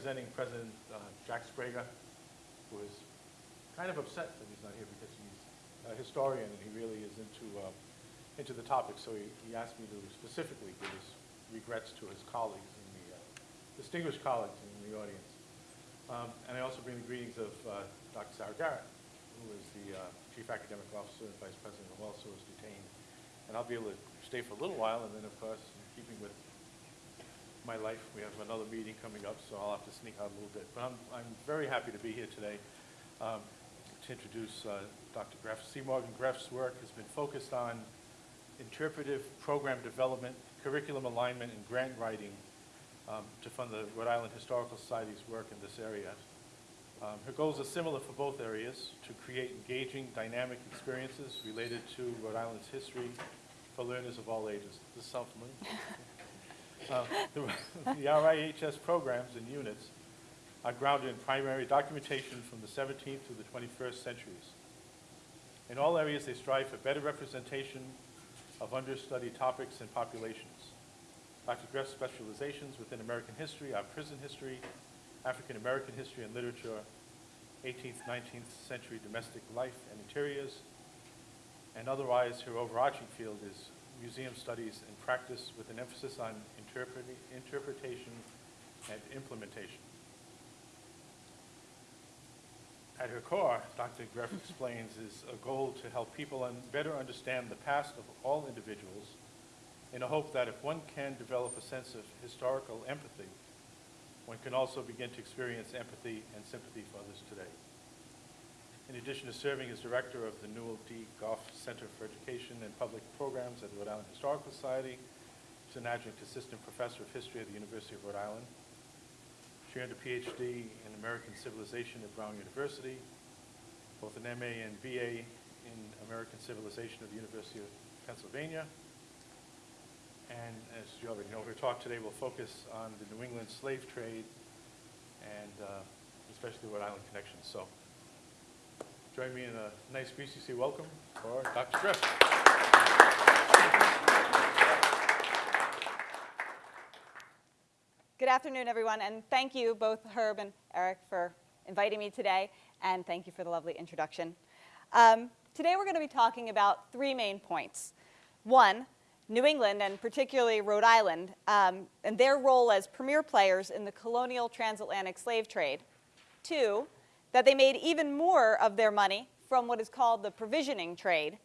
representing President uh, Jack Sbrega, who is kind of upset that he's not here because he's a historian and he really is into, uh, into the topic. So he, he asked me to specifically give his regrets to his colleagues in the, uh, distinguished colleagues in the audience. Um, And I also bring the greetings of uh, Dr. Sarah Garrett, who is the uh, Chief Academic Officer and Vice President, who also is detained. And I'll be able to stay for a little while, and then, of course, in keeping with my life. We have another meeting coming up, so I'll have to sneak out a little bit. But I'm, I'm very happy to be here today um, to introduce uh, Dr. Grefe. C. Morgan Grefe's work has been focused on interpretive program development, curriculum alignment, and grant writing um, to fund the Rhode Island Historical Society's work in this area. Um, Her goals are similar for both areas, to create engaging, dynamic experiences related to Rhode Island's history for learners of all ages. Does this? Uh, The the RIHS programs and units are grounded in primary documentation from the 17th to the 21st centuries. In all areas, they strive for better representation of understudied topics and populations. Dr. Grefe's specializations within American history are prison history, African American history and literature, 18th, 19th century domestic life and interiors, and otherwise her overarching field is museum studies and practice with an emphasis on interpretation and implementation. At her core, Dr. Grefe explains, is a goal to help people un- better understand the past of all individuals in a hope that if one can develop a sense of historical empathy, one can also begin to experience empathy and sympathy for others today. In addition to serving as director of the Newell D. Goff Center for Education and Public Programs at the Rhode Island Historical Society, she's an adjunct assistant professor of history at the University of Rhode Island. She earned a PhD in American Civilization at Brown University, both an MA and BA in American Civilization at the University of Pennsylvania. And as you already know, her talk today will focus on the New England slave trade and uh, especially Rhode Island connections. So join me in a nice BCC welcome for Dr. Griff. Afternoon, everyone, and thank you, both Herb and Eric, for inviting me today, and thank you for the lovely introduction. Um, today, we're going to be talking about three main points. One, New England, and particularly Rhode Island, um, and their role as premier players in the colonial transatlantic slave trade. Two, that they made even more of their money from what is called the provisioning trade.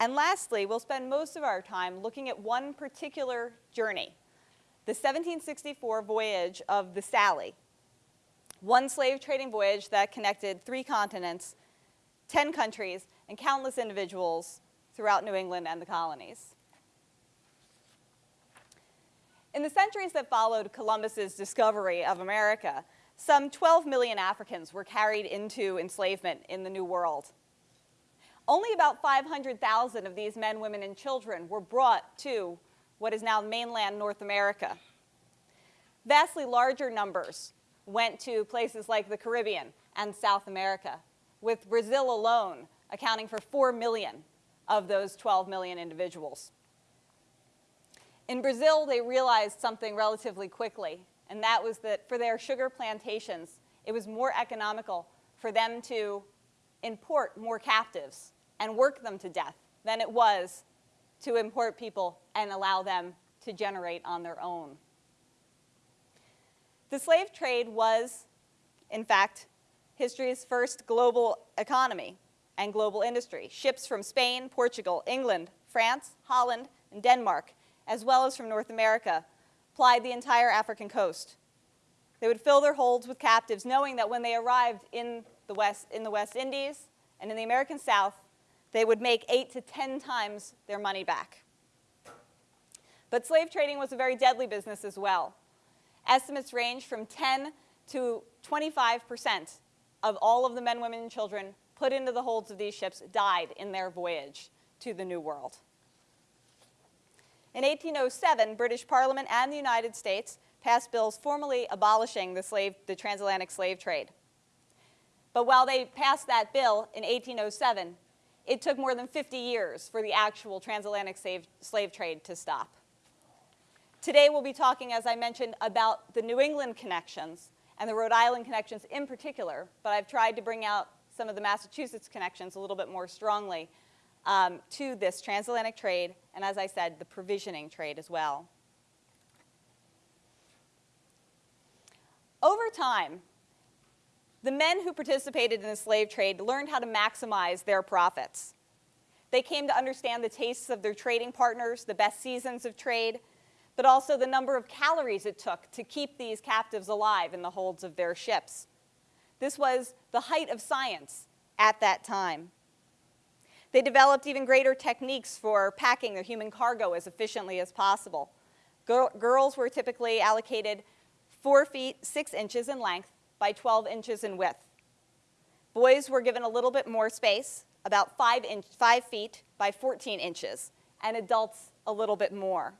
And lastly, we'll spend most of our time looking at one particular journey, the 1764 voyage of the Sally, one slave trading voyage that connected three continents, 10 countries, and countless individuals throughout New England and the colonies. In the centuries that followed Columbus's discovery of America, some 12 million Africans were carried into enslavement in the New World. Only about 500,000 of these men, women, and children were brought to what is now mainland North America. Vastly larger numbers went to places like the Caribbean and South America, with Brazil alone accounting for 4 million of those 12 million individuals. In Brazil, they realized something relatively quickly, and that was that for their sugar plantations, it was more economical for them to import more captives and work them to death than it was to import people and allow them to generate on their own. The slave trade was, in fact, history's first global economy and global industry. Ships from Spain, Portugal, England, France, Holland, and Denmark, as well as from North America, plied the entire African coast. They would fill their holds with captives, knowing that when they arrived in the West, in the West Indies and in the American South, they would make eight to 10 times their money back. But slave trading was a very deadly business as well. Estimates range from 10 to 25% of all of the men, women, and children put into the holds of these ships died in their voyage to the New World. In 1807, British Parliament and the United States passed bills formally abolishing the, slave, the transatlantic slave trade. But while they passed that bill in 1807, it took more than 50 years for the actual transatlantic slave, slave trade to stop. Today we'll be talking, as I mentioned, about the New England connections and the Rhode Island connections in particular, but I've tried to bring out some of the Massachusetts connections a little bit more strongly um, to this transatlantic trade, and as I said, the provisioning trade as well. Over time, the men who participated in the slave trade learned how to maximize their profits. They came to understand the tastes of their trading partners, the best seasons of trade, but also the number of calories it took to keep these captives alive in the holds of their ships. This was the height of science at that time. They developed even greater techniques for packing their human cargo as efficiently as possible. Girl, girls were typically allocated 4 feet 6 inches in length by 12 inches in width. Boys were given a little bit more space, about 5, inch, 5 feet by 14 inches, and adults a little bit more.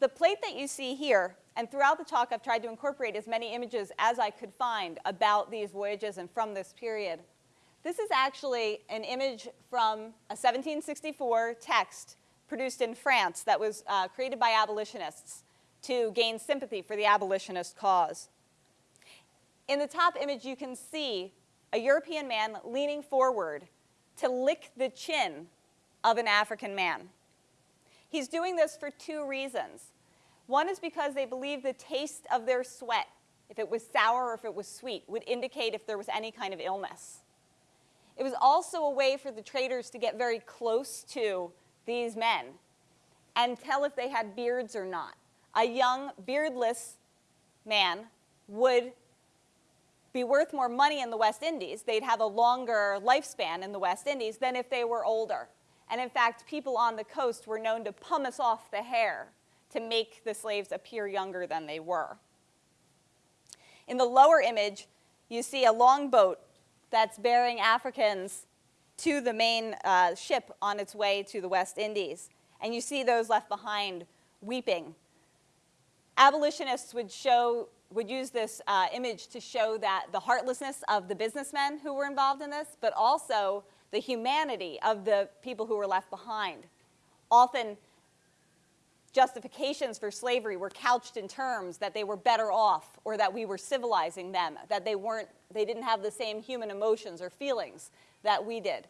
The plate that you see here, and throughout the talk I've tried to incorporate as many images as I could find about these voyages and from this period. This is actually an image from a 1764 text produced in France that was uh, created by abolitionists to gain sympathy for the abolitionist cause. In the top image, you can see a European man leaning forward to lick the chin of an African man. He's doing this for two reasons. One is because they believe the taste of their sweat, if it was sour or if it was sweet, would indicate if there was any kind of illness. It was also a way for the traders to get very close to these men and tell if they had beards or not. A young, beardless man would be worth more money in the West Indies. They'd have a longer lifespan in the West Indies than if they were older. And in fact, people on the coast were known to pumice off the hair to make the slaves appear younger than they were. In the lower image, you see a longboat that's bearing Africans to the main uh, ship on its way to the West Indies. And you see those left behind weeping. Abolitionists would show would use this uh, image to show that the heartlessness of the businessmen who were involved in this, but also the humanity of the people who were left behind. Often, justifications for slavery were couched in terms that they were better off or that we were civilizing them, that they, weren't, they didn't have the same human emotions or feelings that we did.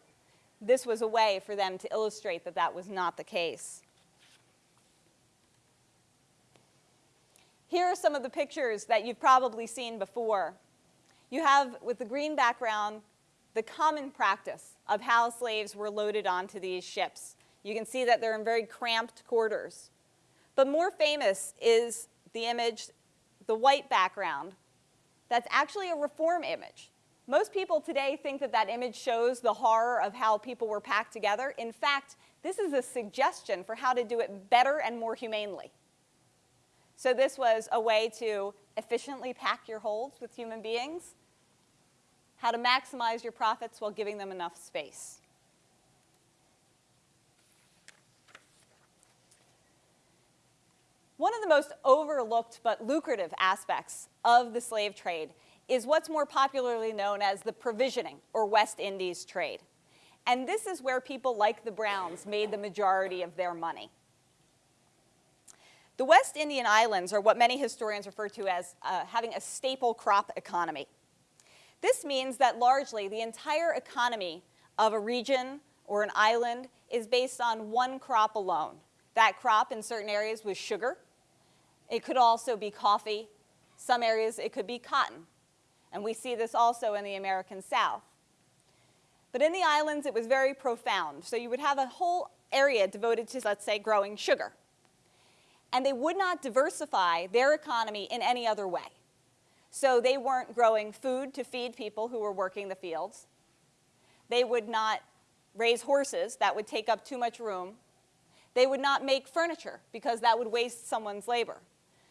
This was a way for them to illustrate that that was not the case. Here are some of the pictures that you've probably seen before. You have, with the green background, the common practice of how slaves were loaded onto these ships. You can see that they're in very cramped quarters. But more famous is the image, the white background, that's actually a reform image. Most people today think that that image shows the horror of how people were packed together. In fact, this is a suggestion for how to do it better and more humanely. So this was a way to efficiently pack your holds with human beings how to maximize your profits while giving them enough space. One of the most overlooked but lucrative aspects of the slave trade is what's more popularly known as the provisioning or West Indies trade. And this is where people like the Browns made the majority of their money. The West Indian Islands are what many historians refer to as uh, having a staple crop economy. This means that largely the entire economy of a region or an island is based on one crop alone. That crop in certain areas was sugar. It could also be coffee. Some areas it could be cotton. And we see this also in the American South. But in the islands, it was very profound. So you would have a whole area devoted to, let's say, growing sugar. and they would not diversify their economy in any other way. So they weren't growing food to feed people who were working the fields. They would not raise horses, that would take up too much room. They would not make furniture because that would waste someone's labor.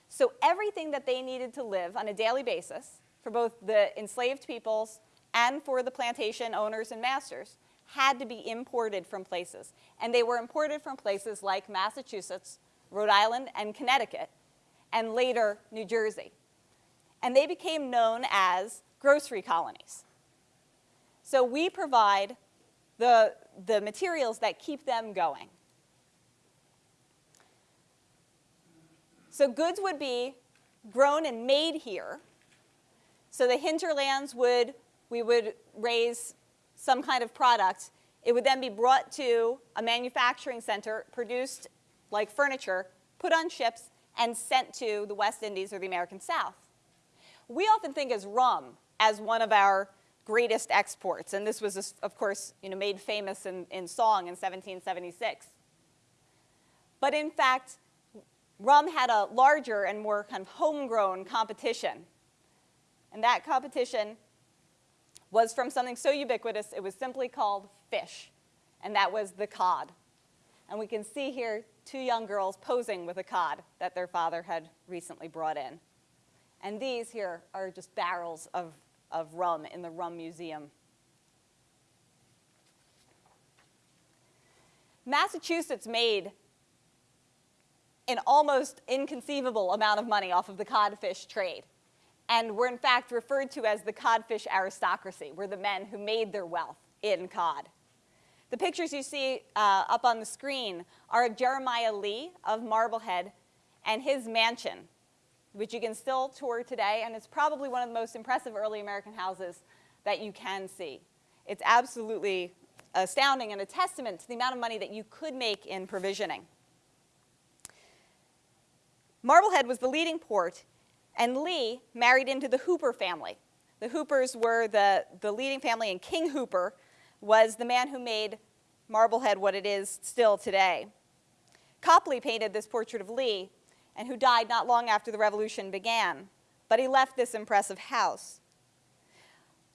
So everything that they needed to live on a daily basis for both the enslaved peoples and for the plantation owners and masters had to be imported from places. And they were imported from places like Massachusetts, Rhode Island, and Connecticut, and later New Jersey. And they became known as grocery colonies. So we provide the, the materials that keep them going. So goods would be grown and made here. So the hinterlands would, we would raise some kind of product. It would then be brought to a manufacturing center, produced like furniture, put on ships, and sent to the West Indies or the American South. We often think as rum as one of our greatest exports, and this was, of course, you know, made famous in, in song in 1776. But in fact, rum had a larger and more kind of homegrown competition. And that competition was from something so ubiquitous, it was simply called fish, and that was the cod. And we can see here two young girls posing with a cod that their father had recently brought in. And these here are just barrels of, of rum in the Rum Museum. Massachusetts made an almost inconceivable amount of money off of the codfish trade. And were in fact referred to as the codfish aristocracy, were the men who made their wealth in cod. The pictures you see uh, up on the screen are of Jeremiah Lee of Marblehead and his mansion, which you can still tour today, and it's probably one of the most impressive early American houses that you can see. It's absolutely astounding and a testament to the amount of money that you could make in provisioning. Marblehead was the leading port, and Lee married into the Hooper family. The Hoopers were the, the leading family, and King Hooper was the man who made Marblehead what it is still today. Copley painted this portrait of Lee, and who died not long after the revolution began, but he left this impressive house.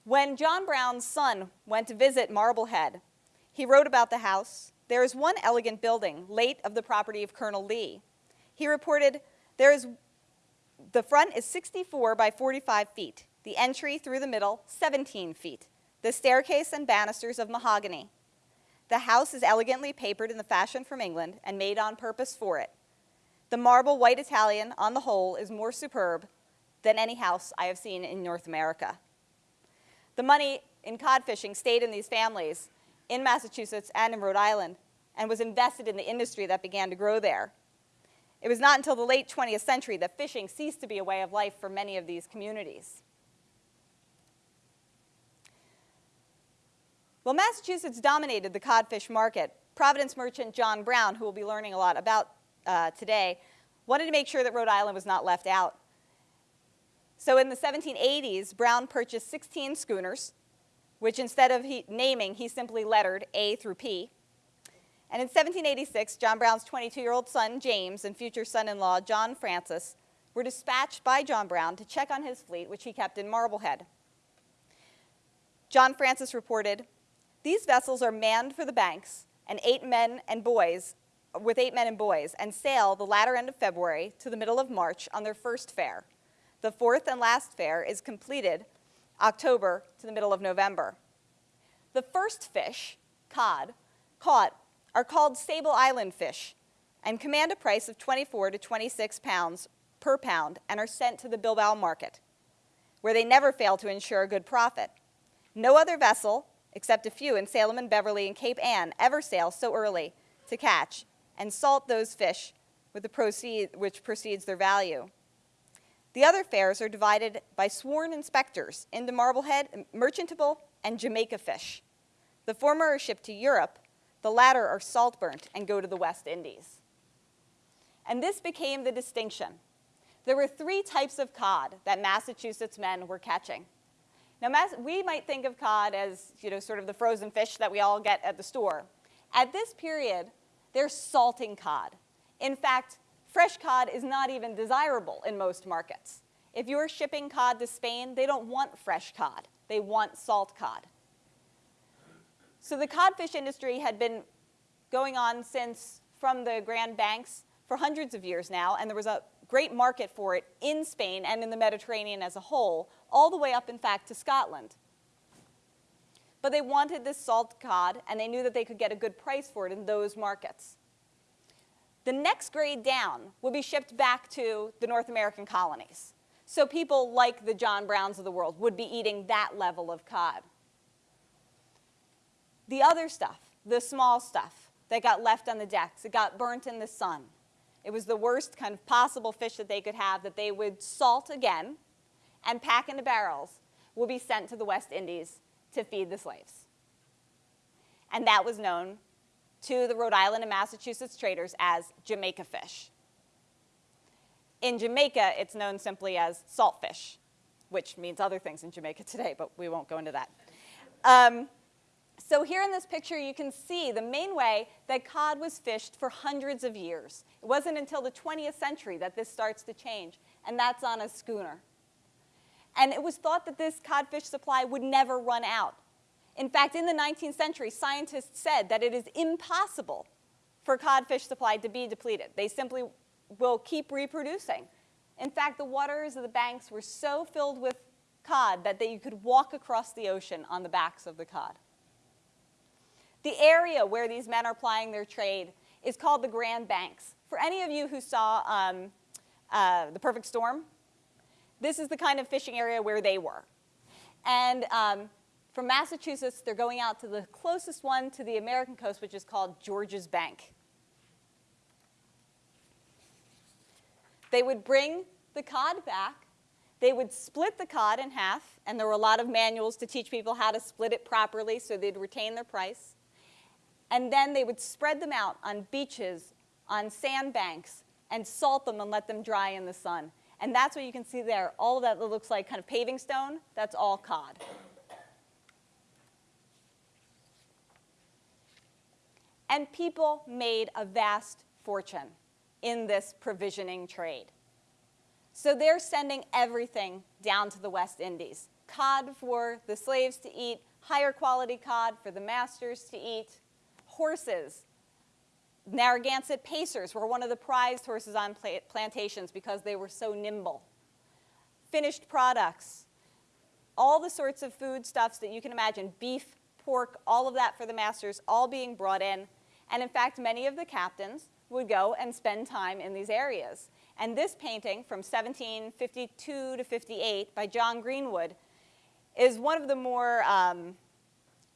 When John Brown's son went to visit Marblehead, he wrote about the house. There is one elegant building, late of the property of Colonel Lee. He reported, there is, the front is 64 by 45 feet, the entry through the middle 17 feet, the staircase and banisters of mahogany. The house is elegantly papered in the fashion from England and made on purpose for it. The marble white Italian, on the whole, is more superb than any house I have seen in North America. The money in cod fishing stayed in these families in Massachusetts and in Rhode Island and was invested in the industry that began to grow there. It was not until the late 20th century that fishing ceased to be a way of life for many of these communities. Well, Massachusetts dominated the codfish market. Providence merchant John Brown, who we'll be learning a lot about uh, today, wanted to make sure that Rhode Island was not left out. So in the 1780s, Brown purchased 16 schooners, which instead of he, naming, he simply lettered A through P. And in 1786, John Brown's 22-year-old son, James, and future son-in-law, John Francis, were dispatched by John Brown to check on his fleet, which he kept in Marblehead. John Francis reported, these vessels are manned for the banks and eight men and boys, with eight men and boys, and sail the latter end of February to the middle of March on their first fare. The fourth and last fare is completed October to the middle of November. The first fish, cod, caught are called Sable Island fish and command a price of 24 to 26 pounds per pound and are sent to the Bilbao market, where they never fail to ensure a good profit. No other vessel except a few in Salem and Beverly and Cape Ann, ever sail so early to catch and salt those fish with the proceed, which precedes their value. The other fares are divided by sworn inspectors into Marblehead, merchantable, and Jamaica fish. The former are shipped to Europe, the latter are salt burnt and go to the West Indies. And this became the distinction. There were three types of cod that Massachusetts men were catching. Now, we might think of cod as, you know, sort of the frozen fish that we all get at the store. At this period, they're salting cod. In fact, fresh cod is not even desirable in most markets. If you're shipping cod to Spain, they don't want fresh cod. They want salt cod. So the codfish industry had been going on since from the Grand Banks for hundreds of years now, and there was a great market for it in Spain and in the Mediterranean as a whole, all the way up, in fact, to Scotland. But they wanted this salt cod, and they knew that they could get a good price for it in those markets. The next grade down would be shipped back to the North American colonies. So people like the John Browns of the world would be eating that level of cod. The other stuff, the small stuff that got left on the decks, it got burnt in the sun. It was the worst kind of possible fish that they could have that they would salt again and pack into barrels, would be sent to the West Indies to feed the slaves. And that was known to the Rhode Island and Massachusetts traders as Jamaica fish. In Jamaica, it's known simply as saltfish, which means other things in Jamaica today, but we won't go into that. Um, so here in this picture, you can see the main way that cod was fished for hundreds of years. It wasn't until the 20th century that this starts to change, and that's on a schooner. And it was thought that this codfish supply would never run out. In fact, in the 19th century, scientists said that it is impossible for codfish supply to be depleted. They simply will keep reproducing. In fact, the waters of the banks were so filled with cod that they, you could walk across the ocean on the backs of the cod. The area where these men are plying their trade is called the Grand Banks. For any of you who saw um, uh, The Perfect Storm, this is the kind of fishing area where they were. And um, from Massachusetts, they're going out to the closest one to the American coast, which is called Georges Bank. They would bring the cod back. They would split the cod in half, and there were a lot of manuals to teach people how to split it properly so they'd retain their price. And then they would spread them out on beaches, on sandbanks, and salt them and let them dry in the sun. And that's what you can see there. All that looks like kind of paving stone, that's all cod. And people made a vast fortune in this provisioning trade. So they're sending everything down to the West Indies. Cod for the slaves to eat, higher quality cod for the masters to eat, horses. Narragansett Pacers were one of the prized horses on plantations because they were so nimble. Finished products, all the sorts of foodstuffs that you can imagine, beef, pork, all of that for the masters, all being brought in. And in fact, many of the captains would go and spend time in these areas. And this painting from 1752 to 58 by John Greenwood is one of the more um,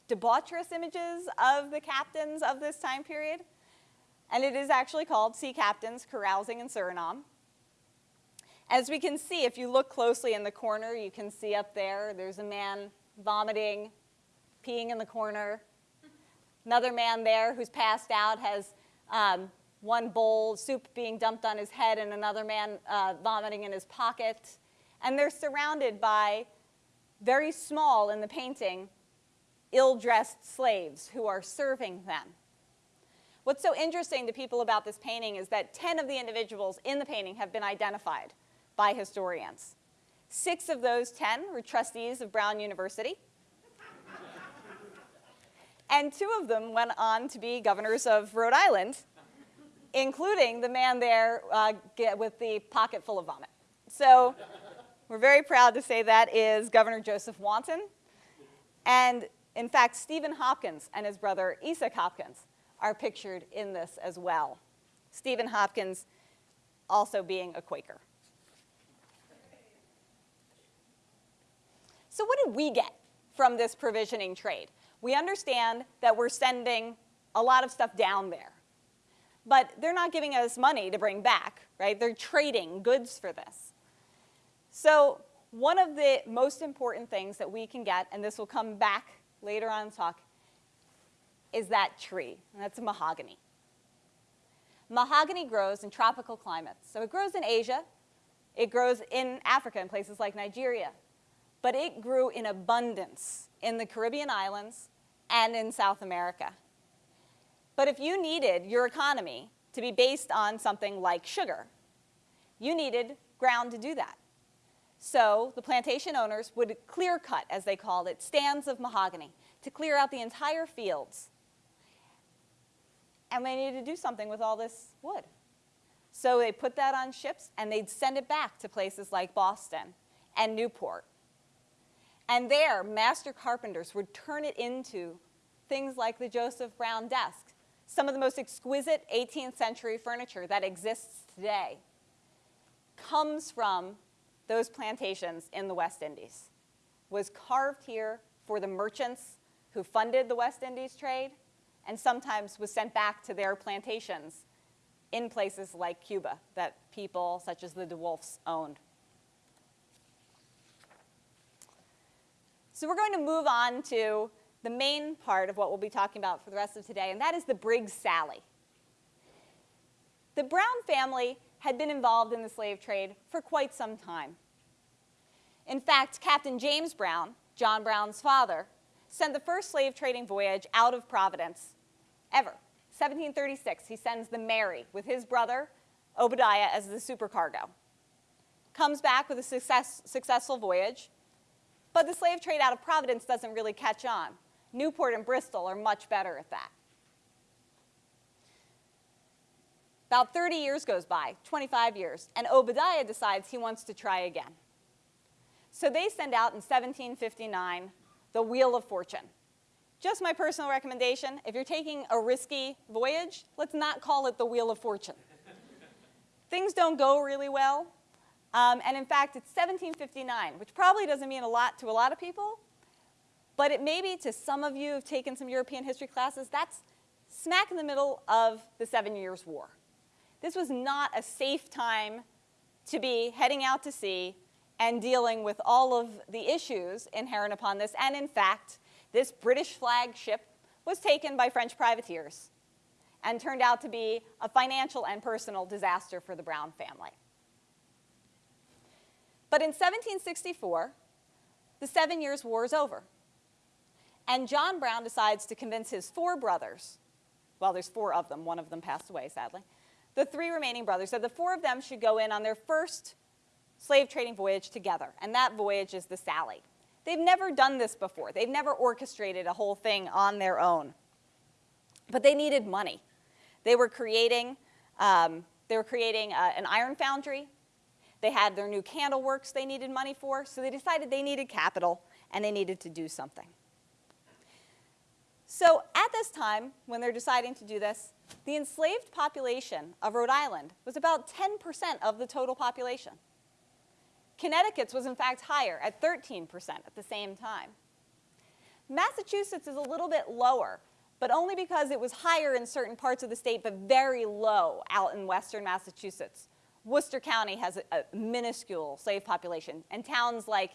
debaucherous images of the captains of this time period. And it is actually called Sea Captains Carousing in Suriname. As we can see, if you look closely in the corner, you can see up there, there's a man vomiting, peeing in the corner. Another man there who's passed out has um, one bowl, soup being dumped on his head, and another man uh, vomiting in his pocket. And they're surrounded by very small in the painting, ill-dressed slaves who are serving them. What's so interesting to people about this painting is that 10 of the individuals in the painting have been identified by historians. Six of those 10 were trustees of Brown University. and two of them went on to be governors of Rhode Island including the man there uh, with the pocket full of vomit. So we're very proud to say that is Governor Joseph Wanton. And in fact, Stephen Hopkins and his brother Esek Hopkins are pictured in this as well. Stephen Hopkins also being a Quaker. So what did we get from this provisioning trade? We understand that we're sending a lot of stuff down there but they're not giving us money to bring back, right? They're trading goods for this. So one of the most important things that we can get, and this will come back later on in talk, is that tree, and that's mahogany. Mahogany grows in tropical climates. So it grows in Asia, it grows in Africa in places like Nigeria, but it grew in abundance in the Caribbean islands and in South America. But if you needed your economy to be based on something like sugar, you needed ground to do that. So the plantation owners would clear cut, as they called it, stands of mahogany to clear out the entire fields. And they needed to do something with all this wood. So they put that on ships and they'd send it back to places like Boston and Newport. And there, master carpenters would turn it into things like the Joseph Brown desk, some of the most exquisite 18th century furniture that exists today comes from those plantations in the West Indies, was carved here for the merchants who funded the West Indies trade, and sometimes was sent back to their plantations in places like Cuba that people such as the DeWolfs owned. So we're going to move on to the main part of what we'll be talking about for the rest of today, and that is the Briggs Sally. The Brown family had been involved in the slave trade for quite some time. In fact, Captain James Brown, John Brown's father, sent the first slave trading voyage out of Providence ever. 1736, he sends the Mary with his brother, Obadiah, as the supercargo. Comes back with a success, successful voyage, but the slave trade out of Providence doesn't really catch on. Newport and Bristol are much better at that. About 30 years goes by, 25 years, and Obadiah decides he wants to try again. So they send out in 1759 the Wheel of Fortune. Just my personal recommendation, if you're taking a risky voyage, let's not call it the Wheel of Fortune. Things don't go really well. Um, and in fact, it's 1759, which probably doesn't mean a lot to a lot of people, but it may be to some of you who've taken some European history classes, that's smack in the middle of the Seven Years' War. This was not a safe time to be heading out to sea and dealing with all of the issues inherent upon this. And in fact, this British flagship was taken by French privateers and turned out to be a financial and personal disaster for the Brown family. But in 1764, the Seven Years' War is over. And John Brown decides to convince his four brothers, well, there's four of them, one of them passed away, sadly, the three remaining brothers, that the four of them should go in on their first slave trading voyage together, and that voyage is the Sally. They've never done this before. They've never orchestrated a whole thing on their own. But they needed money. They were creating, um, they were creating uh, an iron foundry. They had their new candle works they needed money for, so they decided they needed capital and they needed to do something. So at this time, when they're deciding to do this, the enslaved population of Rhode Island was about 10% of the total population. Connecticut's was in fact higher at 13% at the same time. Massachusetts is a little bit lower, but only because it was higher in certain parts of the state, but very low out in western Massachusetts. Worcester County has a, a minuscule slave population, and towns like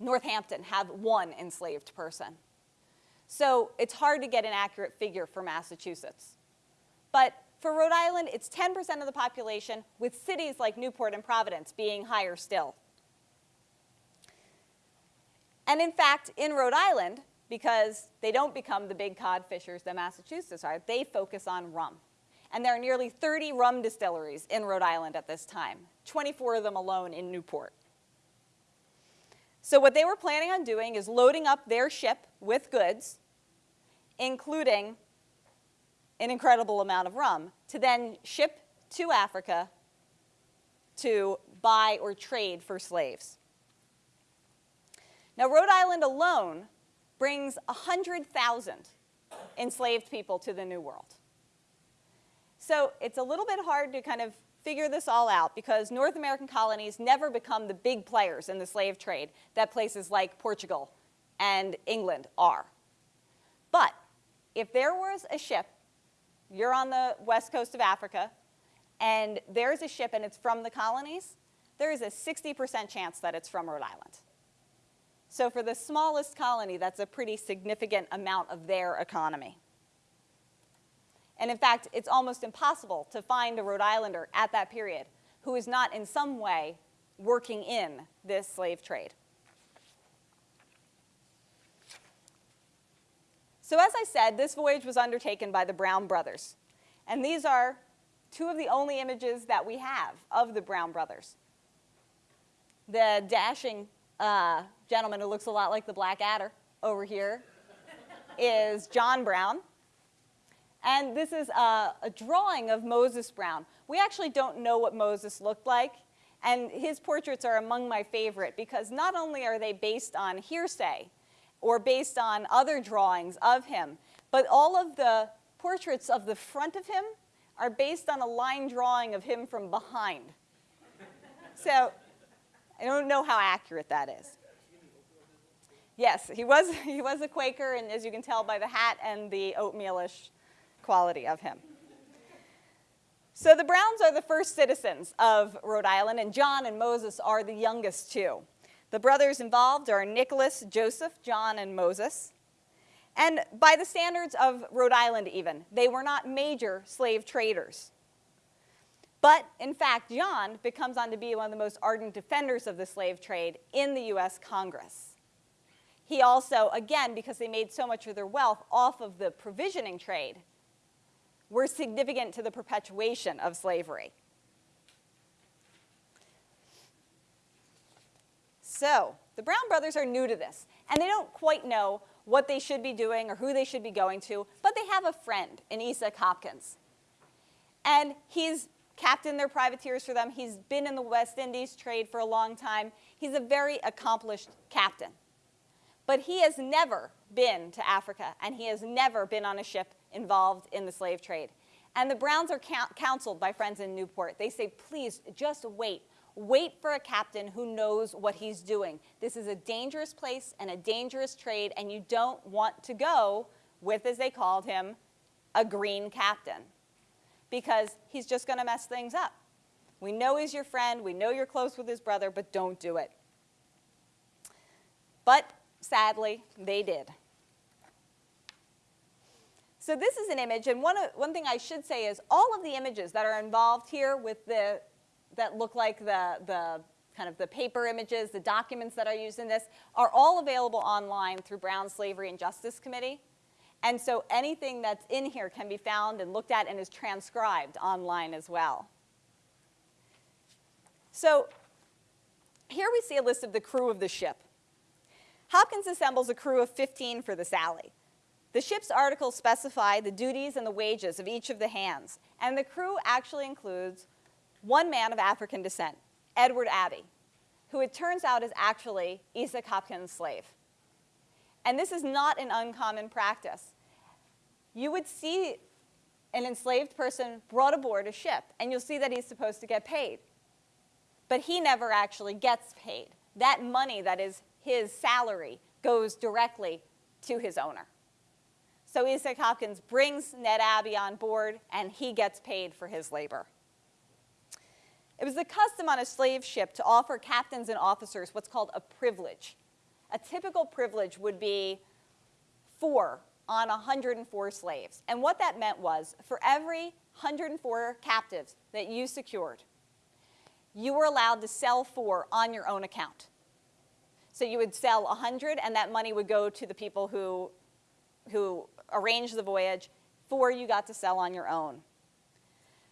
Northampton have one enslaved person. So it's hard to get an accurate figure for Massachusetts. But for Rhode Island, it's 10% of the population, with cities like Newport and Providence being higher still. And in fact, in Rhode Island, because they don't become the big cod fishers that Massachusetts are, they focus on rum. And there are nearly 30 rum distilleries in Rhode Island at this time, 24 of them alone in Newport. So what they were planning on doing is loading up their ship with goods, including an incredible amount of rum, to then ship to Africa to buy or trade for slaves. Now, Rhode Island alone brings 100,000 enslaved people to the New World. So it's a little bit hard to kind of figure this all out because North American colonies never become the big players in the slave trade that places like Portugal and England are. But if there was a ship, you're on the west coast of Africa, and there's a ship and it's from the colonies, there is a 60% chance that it's from Rhode Island. So for the smallest colony, that's a pretty significant amount of their economy. And in fact, it's almost impossible to find a Rhode Islander at that period who is not in some way working in this slave trade. So as I said, this voyage was undertaken by the Brown brothers. And these are two of the only images that we have of the Brown brothers. The dashing uh, gentleman who looks a lot like the Black Adder over here is John Brown. And this is a, a, drawing of Moses Brown. We actually don't know what Moses looked like, and his portraits are among my favorite because not only are they based on hearsay or based on other drawings of him, but all of the portraits of the front of him are based on a line drawing of him from behind. So I don't know how accurate that is. Yes, he was, he was a Quaker, and as you can tell by the hat and the oatmealish quality of him. So the Browns are the first citizens of Rhode Island, and John and Moses are the youngest two. The brothers involved are Nicholas, Joseph, John, and Moses. And by the standards of Rhode Island even, they were not major slave traders. But in fact, John becomes on to be one of the most ardent defenders of the slave trade in the US Congress. He also, again, because they made so much of their wealth off of the provisioning trade, were significant to the perpetuation of slavery. So, the Brown brothers are new to this, and they don't quite know what they should be doing or who they should be going to, but they have a friend in Esek Hopkins. And he's captained their privateers for them. He's been in the West Indies trade for a long time. He's a very accomplished captain. But he has never been to Africa, and he has never been on a ship involved in the slave trade. And the Browns are counseled by friends in Newport. They say, please, just wait. Wait for a captain who knows what he's doing. This is a dangerous place and a dangerous trade, and you don't want to go with, as they called him, a green captain because he's just going to mess things up. We know he's your friend. We know you're close with his brother, but don't do it. But sadly, they did. So this is an image, and one, one thing I should say is all of the images that are involved here with the that look like the, the kind of the paper images, the documents that are used in this, are all available online through Brown Slavery and Justice Committee. And so anything that's in here can be found and looked at and is transcribed online as well. So here we see a list of the crew of the ship. Hopkins assembles a crew of 15 for the Sally. The ship's articles specify the duties and the wages of each of the hands, and the crew actually includes one man of African descent, Edward Abbey, who it turns out is actually Esek Hopkins' slave. And this is not an uncommon practice. You would see an enslaved person brought aboard a ship, and you'll see that he's supposed to get paid. But he never actually gets paid. That money that is his salary goes directly to his owner. So Esek Hopkins brings Ned Abbey on board, and he gets paid for his labor. It was the custom on a slave ship to offer captains and officers what's called a privilege. A typical privilege would be four on 104 slaves. And what that meant was for every 104 captives that you secured, you were allowed to sell four on your own account. So you would sell 100 and that money would go to the people who, who arranged the voyage. Four you got to sell on your own.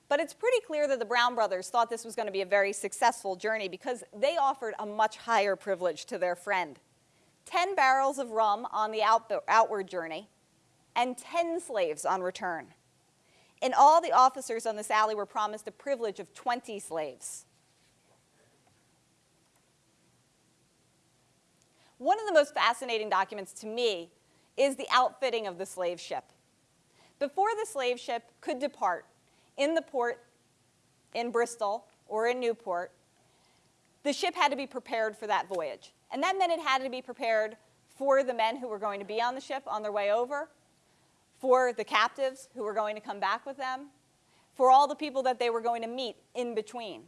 But it's pretty clear that the Brown brothers thought this was going to be a very successful journey because they offered a much higher privilege to their friend. 10 barrels of rum on the out outward journey and 10 slaves on return. In all, the officers on the Sally were promised a privilege of 20 slaves. One of the most fascinating documents to me is the outfitting of the slave ship. Before the slave ship could depart, in the port in Bristol or in Newport, the ship had to be prepared for that voyage. And that meant it had to be prepared for the men who were going to be on the ship on their way over, for the captives who were going to come back with them, for all the people that they were going to meet in between.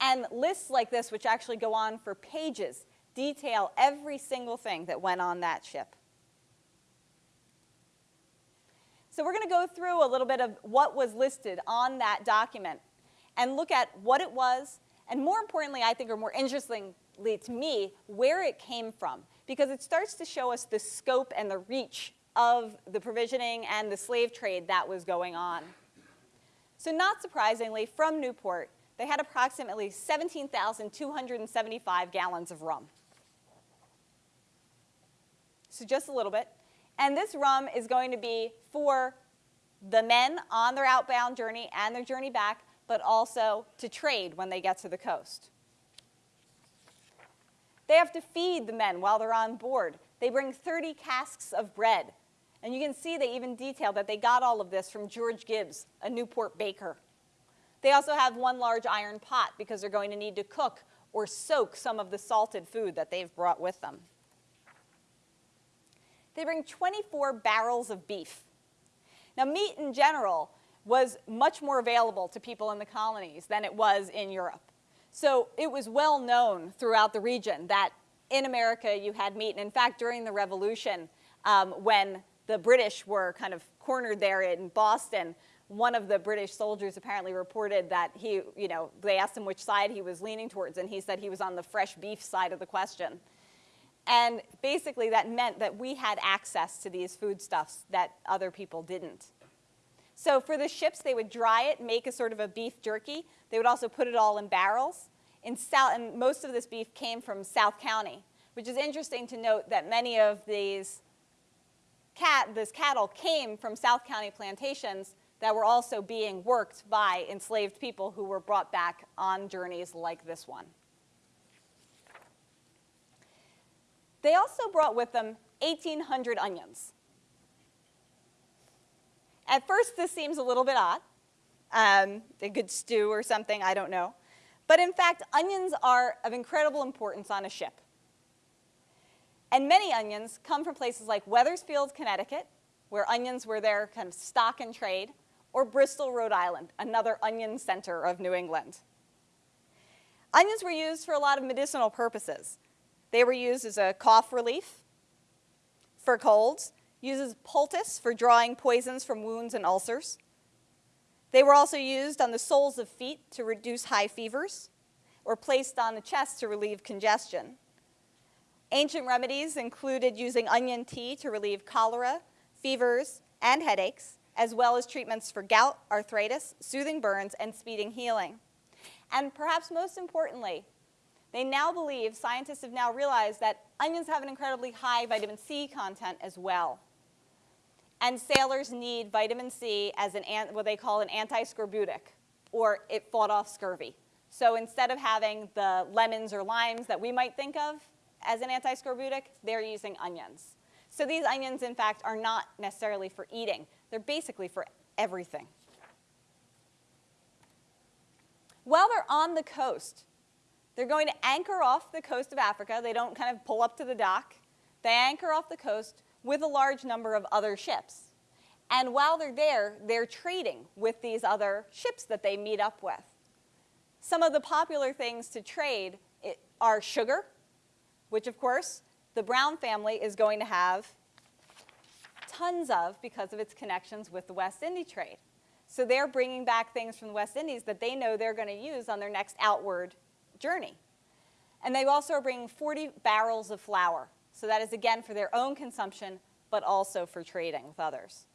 And lists like this, which actually go on for pages, detail every single thing that went on that ship. So we're going to go through a little bit of what was listed on that document and look at what it was, and more importantly, I think, or more interestingly to me, where it came from, because it starts to show us the scope and the reach of the provisioning and the slave trade that was going on. So not surprisingly, from Newport, they had approximately 17,275 gallons of rum. So just a little bit. And this rum is going to be for the men on their outbound journey and their journey back, but also to trade when they get to the coast. They have to feed the men while they're on board. They bring 30 casks of bread. And you can see they even detail that they got all of this from George Gibbs, a Newport baker. They also have one large iron pot because they're going to need to cook or soak some of the salted food that they've brought with them. They bring 24 barrels of beef. Now, meat in general was much more available to people in the colonies than it was in Europe. So it was well known throughout the region that in America you had meat. And in fact, during the Revolution, um, when the British were kind of cornered there in Boston, one of the British soldiers apparently reported that he, you know, they asked him which side he was leaning towards, and he said he was on the fresh beef side of the question. And basically that meant that we had access to these foodstuffs that other people didn't. So for the ships, they would dry it, make a sort of a beef jerky. They would also put it all in barrels. In South, and most of this beef came from South County, which is interesting to note that many of these cat, this cattle came from South County plantations that were also being worked by enslaved people who were brought back on journeys like this one. They also brought with them 1,800 onions. At first, this seems a little bit odd. Um, a good stew or something, I don't know. But in fact, onions are of incredible importance on a ship. And many onions come from places like Wethersfield, Connecticut, where onions were their kind of stock and trade, or Bristol, Rhode Island, another onion center of New England. Onions were used for a lot of medicinal purposes. They were used as a cough relief for colds, uses poultice for drawing poisons from wounds and ulcers. They were also used on the soles of feet to reduce high fevers or placed on the chest to relieve congestion. Ancient remedies included using onion tea to relieve cholera, fevers, and headaches, as well as treatments for gout, arthritis, soothing burns, and speeding healing. And perhaps most importantly, they now believe, scientists have now realized that onions have an incredibly high vitamin C content as well. And sailors need vitamin C as an, what they call an anti-scorbutic, or it fought off scurvy. So instead of having the lemons or limes that we might think of as an anti-scorbutic, they're using onions. So these onions, in fact, are not necessarily for eating. They're basically for everything. While they're on the coast, they're going to anchor off the coast of Africa. They don't kind of pull up to the dock. They anchor off the coast with a large number of other ships. And while they're there, they're trading with these other ships that they meet up with. Some of the popular things to trade are sugar, which of course the Brown family is going to have tons of because of its connections with the West Indies trade. So they're bringing back things from the West Indies that they know they're going to use on their next outward journey. And they also are bringing 40 barrels of flour. So that is, again, for their own consumption, but also for trading with others.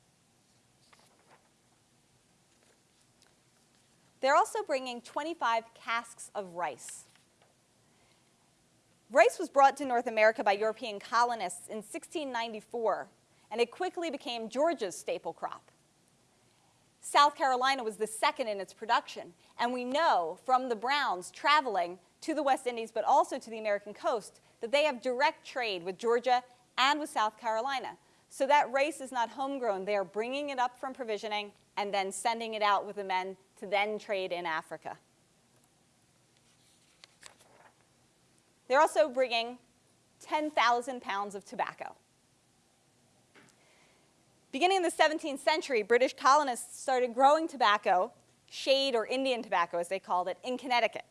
They're also bringing 25 casks of rice. Rice was brought to North America by European colonists in 1694, and it quickly became Georgia's staple crop. South Carolina was the second in its production, and we know from the Browns traveling to the West Indies, but also to the American coast, that they have direct trade with Georgia and with South Carolina. So that rice is not homegrown. They are bringing it up from provisioning and then sending it out with the men to then trade in Africa. They're also bringing 10,000 pounds of tobacco. Beginning in the 17th century, British colonists started growing tobacco, shade or Indian tobacco as they called it, in Connecticut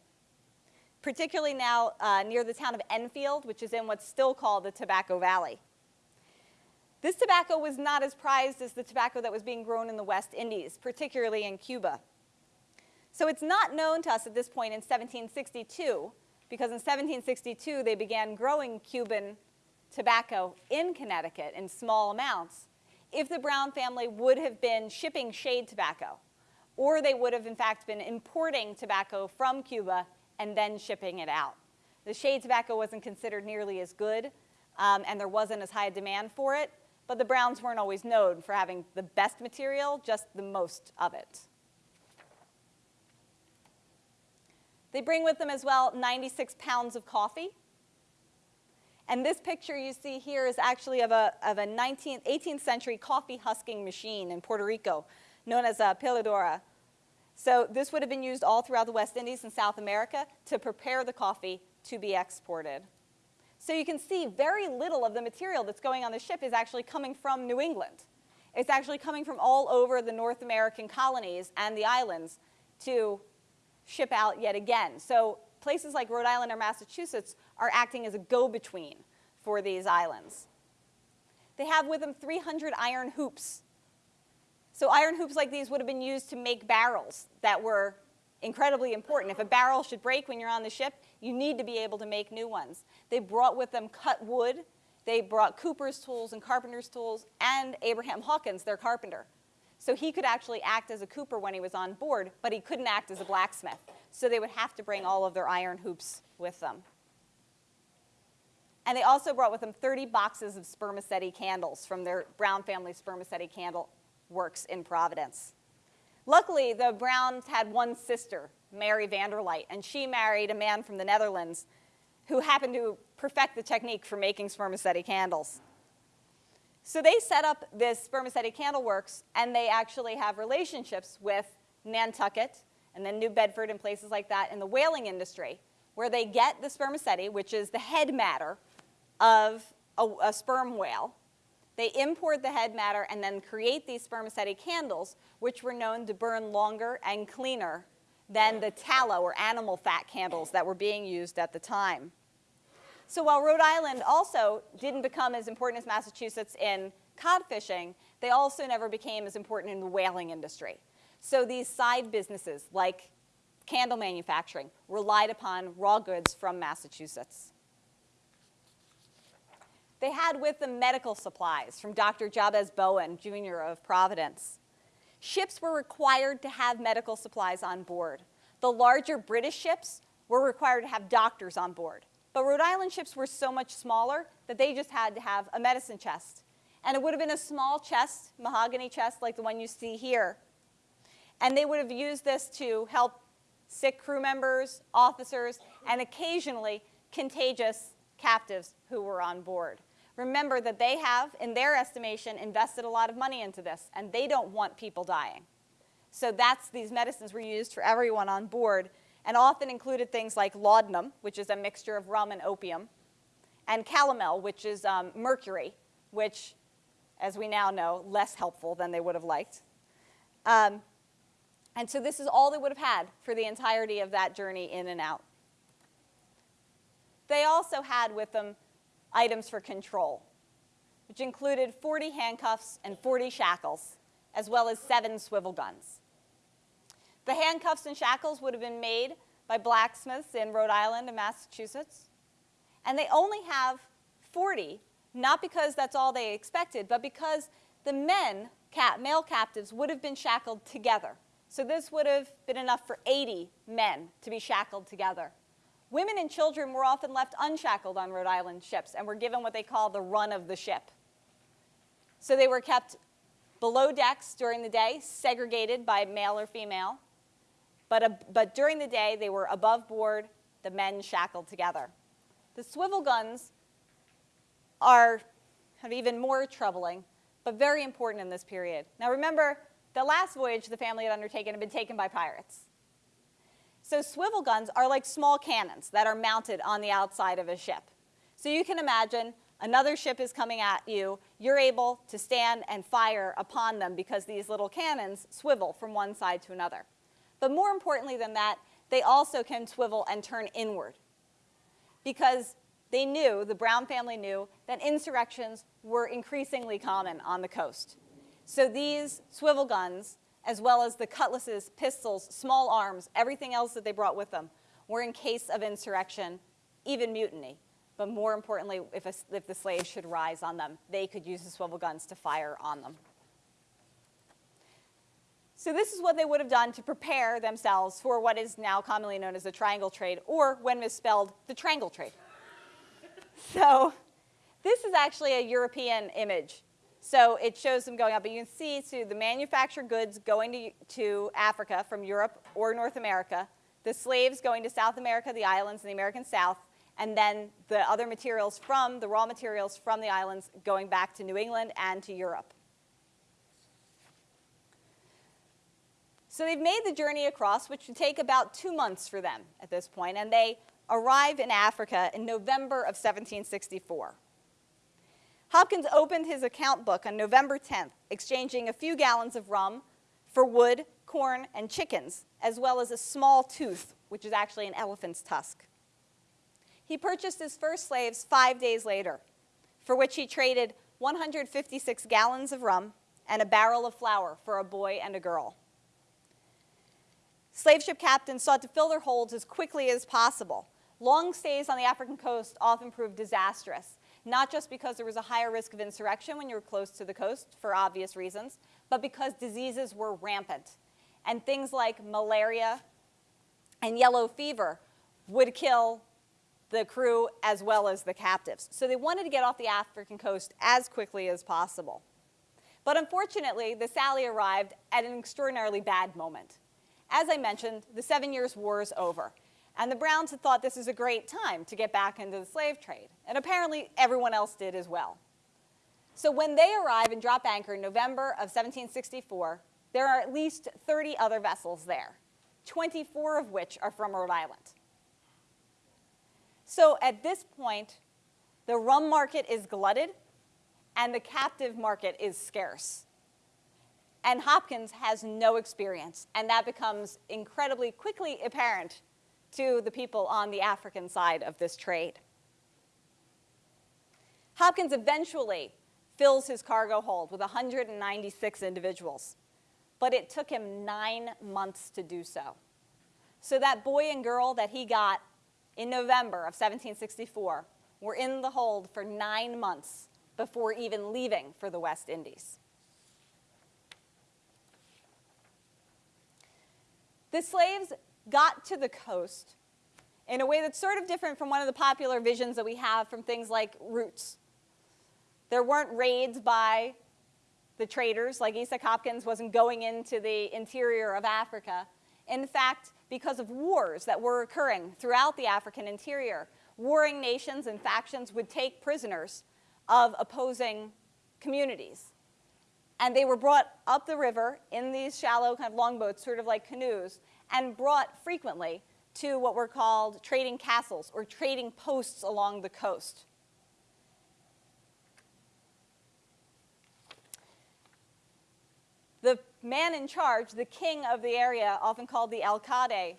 particularly now uh, near the town of Enfield, which is in what's still called the Tobacco Valley. This tobacco was not as prized as the tobacco that was being grown in the West Indies, particularly in Cuba. So it's not known to us at this point in 1762, because in 1762 they began growing Cuban tobacco in Connecticut in small amounts, if the Brown family would have been shipping shade tobacco or they would have, in fact, been importing tobacco from Cuba and then shipping it out. The shade tobacco wasn't considered nearly as good, um, and there wasn't as high a demand for it, but the Browns weren't always known for having the best material, just the most of it. They bring with them as well 96 pounds of coffee. And this picture you see here is actually of a, of a 19th, 18th century coffee husking machine in Puerto Rico, known as a peladora. So this would have been used all throughout the West Indies and South America to prepare the coffee to be exported. So you can see very little of the material that's going on the ship is actually coming from New England. It's actually coming from all over the North American colonies and the islands to ship out yet again. So places like Rhode Island or Massachusetts are acting as a go-between for these islands. They have with them 300 iron hoops. So iron hoops like these would have been used to make barrels that were incredibly important. If a barrel should break when you're on the ship, you need to be able to make new ones. They brought with them cut wood. They brought cooper's tools and carpenter's tools, and Abraham Hawkins, their carpenter. So he could actually act as a cooper when he was on board, but he couldn't act as a blacksmith. So they would have to bring all of their iron hoops with them. And they also brought with them 30 boxes of spermaceti candles from their Brown family spermaceti candle works in Providence. Luckily, the Browns had one sister, Mary Vanderlight, and she married a man from the Netherlands who happened to perfect the technique for making spermaceti candles. So they set up this spermaceti candle works, and they actually have relationships with Nantucket and then New Bedford and places like that in the whaling industry, where they get the spermaceti, which is the head matter of a, a sperm whale. They import the head matter and then create these spermaceti candles, which were known to burn longer and cleaner than the tallow or animal fat candles that were being used at the time. So while Rhode Island also didn't become as important as Massachusetts in cod fishing, they also never became as important in the whaling industry. So these side businesses, like candle manufacturing, relied upon raw goods from Massachusetts. They had with them medical supplies from Dr. Jabez Bowen, Jr. of Providence. Ships were required to have medical supplies on board. The larger British ships were required to have doctors on board. But Rhode Island ships were so much smaller that they just had to have a medicine chest. And it would have been a small chest, mahogany chest like the one you see here. And they would have used this to help sick crew members, officers, and occasionally contagious captives who were on board. Remember that they have, in their estimation, invested a lot of money into this, and they don't want people dying. So that's, these medicines were used for everyone on board, and often included things like laudanum, which is a mixture of rum and opium, and calomel, which is um, mercury, which, as we now know, less helpful than they would have liked. Um, and so this is all they would have had for the entirety of that journey in and out. They also had with them items for control, which included 40 handcuffs and 40 shackles, as well as seven swivel guns. The handcuffs and shackles would have been made by blacksmiths in Rhode Island and Massachusetts. And they only have 40, not because that's all they expected, but because the men, cap, male captives, would have been shackled together. So this would have been enough for 80 men to be shackled together. Women and children were often left unshackled on Rhode Island ships and were given what they call the run of the ship. So they were kept below decks during the day, segregated by male or female. But, but during the day, they were above board, the men shackled together. The swivel guns are even more troubling, but very important in this period. Now remember, the last voyage the family had undertaken had been taken by pirates. So swivel guns are like small cannons that are mounted on the outside of a ship. So you can imagine another ship is coming at you, you're able to stand and fire upon them because these little cannons swivel from one side to another. But more importantly than that, they also can swivel and turn inward because they knew, the Brown family knew, that insurrections were increasingly common on the coast. So these swivel guns, as well as the cutlasses, pistols, small arms, everything else that they brought with them, were in case of insurrection, even mutiny. But more importantly, if, a, if the slaves should rise on them, they could use the swivel guns to fire on them. So this is what they would have done to prepare themselves for what is now commonly known as the triangle trade, or when misspelled, the triangle trade. so this is actually a European image. So it shows them going up, but you can see so the manufactured goods going to, to Africa from Europe or North America, the slaves going to South America, the islands, and the American South, and then the other materials from, the raw materials from the islands going back to New England and to Europe. So they've made the journey across, which would take about two months for them at this point, and they arrive in Africa in November of 1764. Hopkins opened his account book on November 10th, exchanging a few gallons of rum for wood, corn, and chickens, as well as a small tooth, which is actually an elephant's tusk. He purchased his first slaves five days later, for which he traded 156 gallons of rum and a barrel of flour for a boy and a girl. Slave ship captains sought to fill their holds as quickly as possible. Long stays on the African coast often proved disastrous, not just because there was a higher risk of insurrection when you were close to the coast for obvious reasons, but because diseases were rampant. And things like malaria and yellow fever would kill the crew as well as the captives. So they wanted to get off the African coast as quickly as possible. But unfortunately, the Sally arrived at an extraordinarily bad moment. As I mentioned, the Seven Years' War is over. And the Browns had thought this is a great time to get back into the slave trade. And apparently everyone else did as well. So when they arrive and drop anchor in November of 1764, there are at least 30 other vessels there, 24 of which are from Rhode Island. So at this point, the rum market is glutted and the captive market is scarce. And Hopkins has no experience, and that becomes incredibly quickly apparent to the people on the African side of this trade. Hopkins eventually fills his cargo hold with 196 individuals, but it took him nine months to do so. So that boy and girl that he got in November of 1764 were in the hold for nine months before even leaving for the West Indies. The slaves got to the coast in a way that's sort of different from one of the popular visions that we have from things like Roots. There weren't raids by the traders, like Esek Hopkins wasn't going into the interior of Africa. In fact, because of wars that were occurring throughout the African interior, warring nations and factions would take prisoners of opposing communities. And they were brought up the river in these shallow kind of longboats, sort of like canoes, and brought frequently to what were called trading castles or trading posts along the coast. The man in charge, the king of the area, often called the alcalde,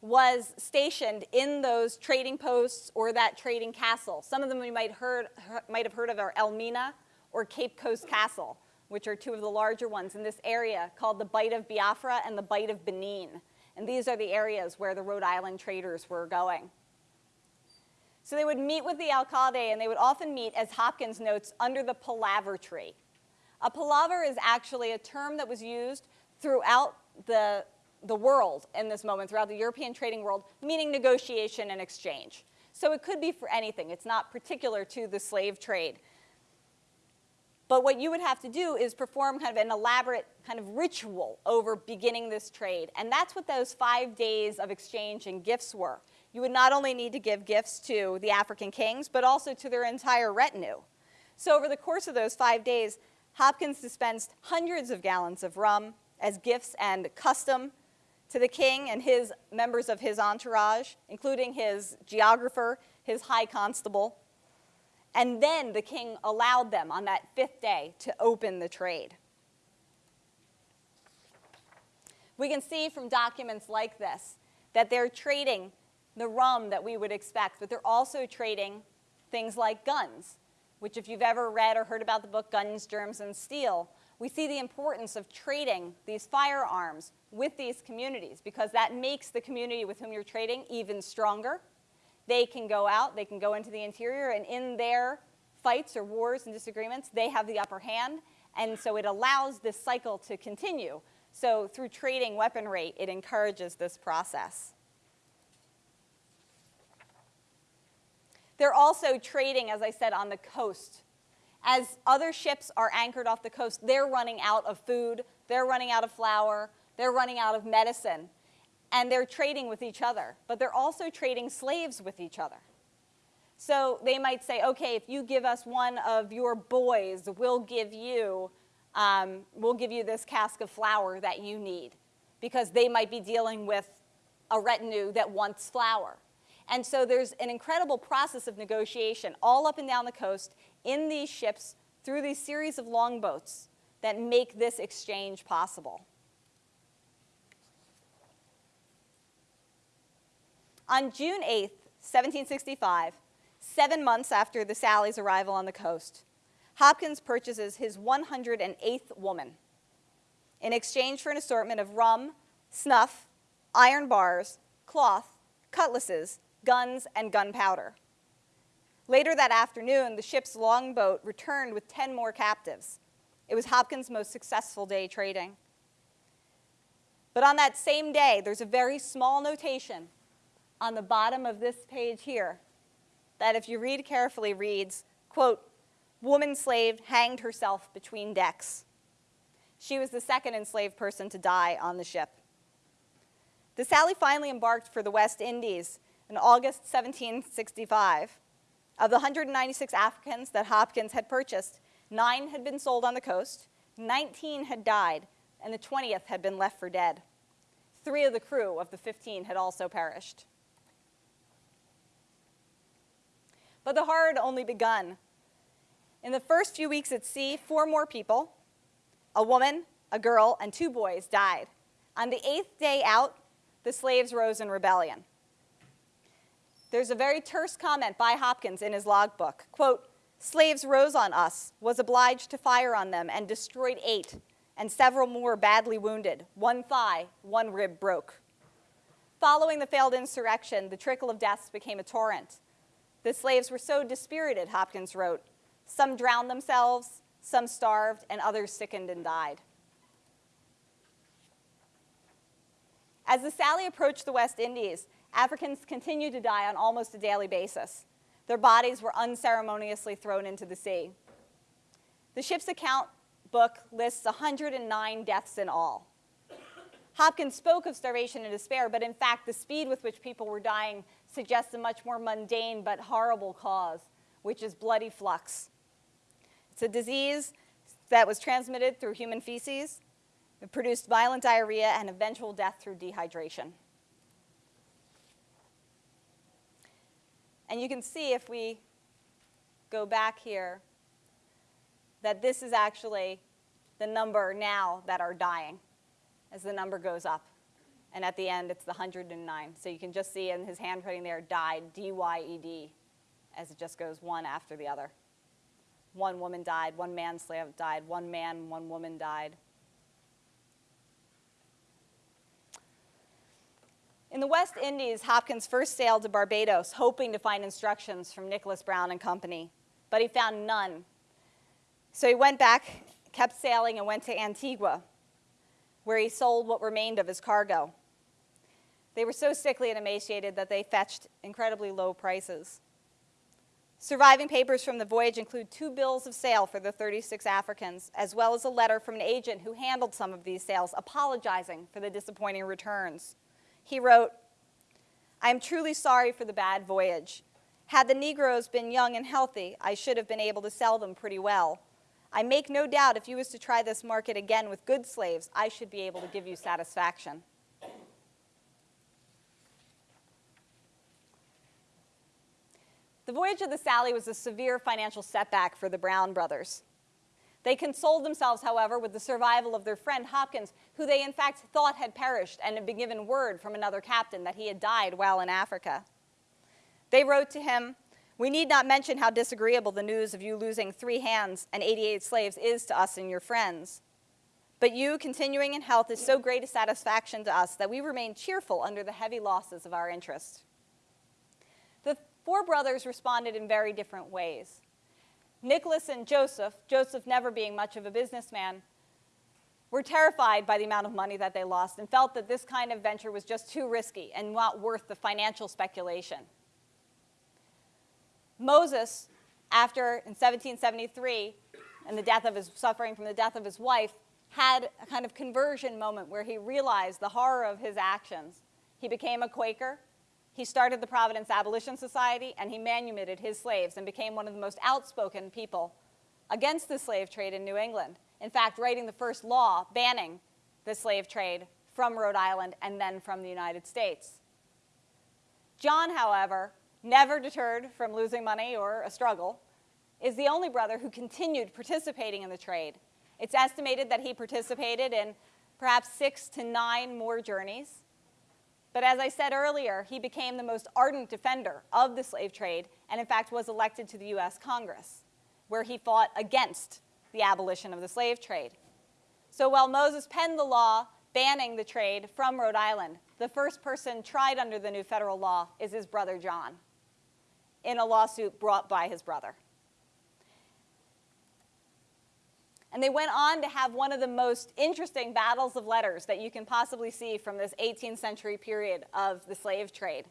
was stationed in those trading posts or that trading castle. Some of them you might, heard, might have heard of are Elmina or Cape Coast Castle, which are two of the larger ones in this area called the Bight of Biafra and the Bight of Benin. And these are the areas where the Rhode Island traders were going. So they would meet with the alcalde, and they would often meet, as Hopkins notes, under the palaver tree. A palaver is actually a term that was used throughout the, the world in this moment, throughout the European trading world, meaning negotiation and exchange. So it could be for anything. It's not particular to the slave trade. But what you would have to do is perform kind of an elaborate kind of ritual over beginning this trade. And that's what those five days of exchange and gifts were. You would not only need to give gifts to the African kings, but also to their entire retinue. So over the course of those five days, Hopkins dispensed hundreds of gallons of rum as gifts and custom to the king and his members of his entourage, including his geographer, his high constable, and then the king allowed them on that fifth day to open the trade. We can see from documents like this that they're trading the rum that we would expect, but they're also trading things like guns, which if you've ever read or heard about the book Guns, Germs, and Steel, we see the importance of trading these firearms with these communities because that makes the community with whom you're trading even stronger they can go out, they can go into the interior, and in their fights or wars and disagreements, they have the upper hand. And so it allows this cycle to continue So through trading weaponry, it encourages this process. They're also trading, as I said, on the coast. As other ships are anchored off the coast, they're running out of food, they're running out of flour, they're running out of medicine, and they're trading with each other. But they're also trading slaves with each other. So they might say, okay, if you give us one of your boys, we'll give you, um, we'll give you this cask of flour that you need, because they might be dealing with a retinue that wants flour. And so there's an incredible process of negotiation all up and down the coast in these ships through these series of longboats that make this exchange possible. On June 8th, 1765, seven months after the Sally's arrival on the coast, Hopkins purchases his 108th woman in exchange for an assortment of rum, snuff, iron bars, cloth, cutlasses, guns, and gunpowder. Later that afternoon, the ship's longboat returned with 10 more captives. It was Hopkins' most successful day trading. But on that same day, there's a very small notation on the bottom of this page here that if you read carefully reads, quote, woman slave hanged herself between decks. She was the second enslaved person to die on the ship. The Sally finally embarked for the West Indies in August 1765. Of the 196 Africans that Hopkins had purchased, nine had been sold on the coast, 19 had died, and the 20th had been left for dead. Three of the crew of the 15 had also perished. But the horror had only begun. In the first few weeks at sea, four more people, a woman, a girl, and two boys died. On the eighth day out, the slaves rose in rebellion. There's a very terse comment by Hopkins in his logbook. Quote, slaves rose on us, was obliged to fire on them, and destroyed eight, and several more badly wounded. One thigh, one rib broke. Following the failed insurrection, the trickle of deaths became a torrent. The slaves were so dispirited, Hopkins wrote. Some drowned themselves, some starved, and others sickened and died. As the Sally approached the West Indies, Africans continued to die on almost a daily basis. Their bodies were unceremoniously thrown into the sea. The ship's account book lists 109 deaths in all. Hopkins spoke of starvation and despair, but in fact, the speed with which people were dying suggests a much more mundane but horrible cause, which is bloody flux. It's a disease that was transmitted through human feces. It produced violent diarrhea and eventual death through dehydration. And you can see if we go back here that this is actually the number now that are dying as the number goes up. And at the end, it's the 109. So you can just see in his handwriting there, died, D-Y-E-D, as it just goes one after the other. One woman died, one man slave died, one man, one woman died. In the West Indies, Hopkins first sailed to Barbados, hoping to find instructions from Nicholas Brown and Company, but he found none. So he went back, kept sailing, and went to Antigua, where he sold what remained of his cargo. They were so sickly and emaciated that they fetched incredibly low prices. Surviving papers from the voyage include two bills of sale for the 36 Africans, as well as a letter from an agent who handled some of these sales, apologizing for the disappointing returns. He wrote, I am truly sorry for the bad voyage. Had the Negroes been young and healthy, I should have been able to sell them pretty well. I make no doubt if you was to try this market again with good slaves, I should be able to give you satisfaction. The voyage of the Sally was a severe financial setback for the Brown brothers. They consoled themselves, however, with the survival of their friend Hopkins, who they in fact thought had perished and had been given word from another captain that he had died while in Africa. They wrote to him, We need not mention how disagreeable the news of you losing three hands and 88 slaves is to us and your friends. But you, continuing in health, is so great a satisfaction to us that we remain cheerful under the heavy losses of our interest. Four brothers responded in very different ways. Nicholas and Joseph, Joseph never being much of a businessman, were terrified by the amount of money that they lost and felt that this kind of venture was just too risky and not worth the financial speculation. Moses, after in 1773, and the death of his suffering from the death of his wife, had a kind of conversion moment where he realized the horror of his actions. He became a Quaker. He started the Providence Abolition Society, and he manumitted his slaves and became one of the most outspoken people against the slave trade in New England. In fact, writing the first law banning the slave trade from Rhode Island and then from the United States. John, however, never deterred from losing money or a struggle, is the only brother who continued participating in the trade. It's estimated that he participated in perhaps six to nine more journeys. But as I said earlier, he became the most ardent defender of the slave trade and in fact was elected to the US Congress, where he fought against the abolition of the slave trade. So while Moses penned the law banning the trade from Rhode Island, the first person tried under the new federal law is his brother John in a lawsuit brought by his brother. And they went on to have one of the most interesting battles of letters that you can possibly see from this 18th century period of the slave trade.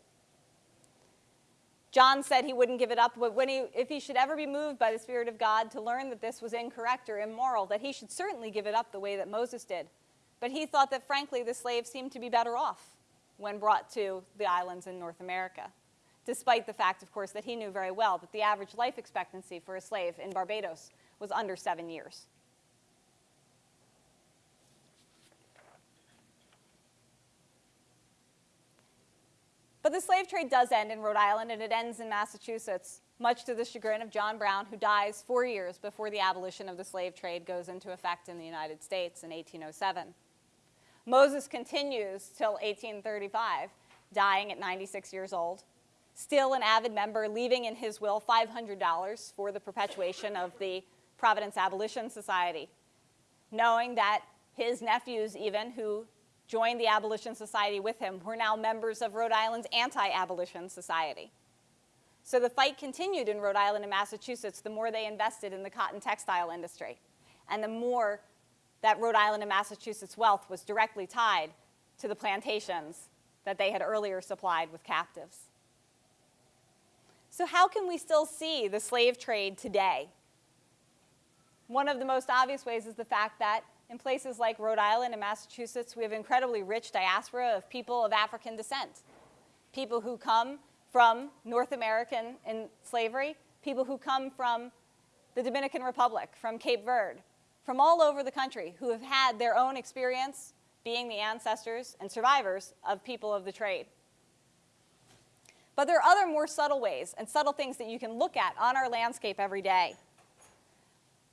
John said he wouldn't give it up, but when he, if he should ever be moved by the Spirit of God to learn that this was incorrect or immoral, that he should certainly give it up the way that Moses did. But he thought that, frankly, the slaves seemed to be better off when brought to the islands in North America, despite the fact, of course, that he knew very well that the average life expectancy for a slave in Barbados was under seven years. But the slave trade does end in Rhode Island, and it ends in Massachusetts, much to the chagrin of John Brown, who dies four years before the abolition of the slave trade goes into effect in the United States in 1807. Moses continues till 1835, dying at 96 years old, still an avid member, leaving in his will $500 for the perpetuation of the Providence Abolition Society, knowing that his nephews even, who joined the Abolition Society with him, were now members of Rhode Island's Anti-Abolition Society. So the fight continued in Rhode Island and Massachusetts the more they invested in the cotton textile industry, and the more that Rhode Island and Massachusetts wealth was directly tied to the plantations that they had earlier supplied with captives. So how can we still see the slave trade today? One of the most obvious ways is the fact that in places like Rhode Island and Massachusetts, we have incredibly rich diaspora of people of African descent. People who come from North American in slavery, people who come from the Dominican Republic, from Cape Verde, from all over the country who have had their own experience being the ancestors and survivors of people of the trade. But there are other more subtle ways and subtle things that you can look at on our landscape every day.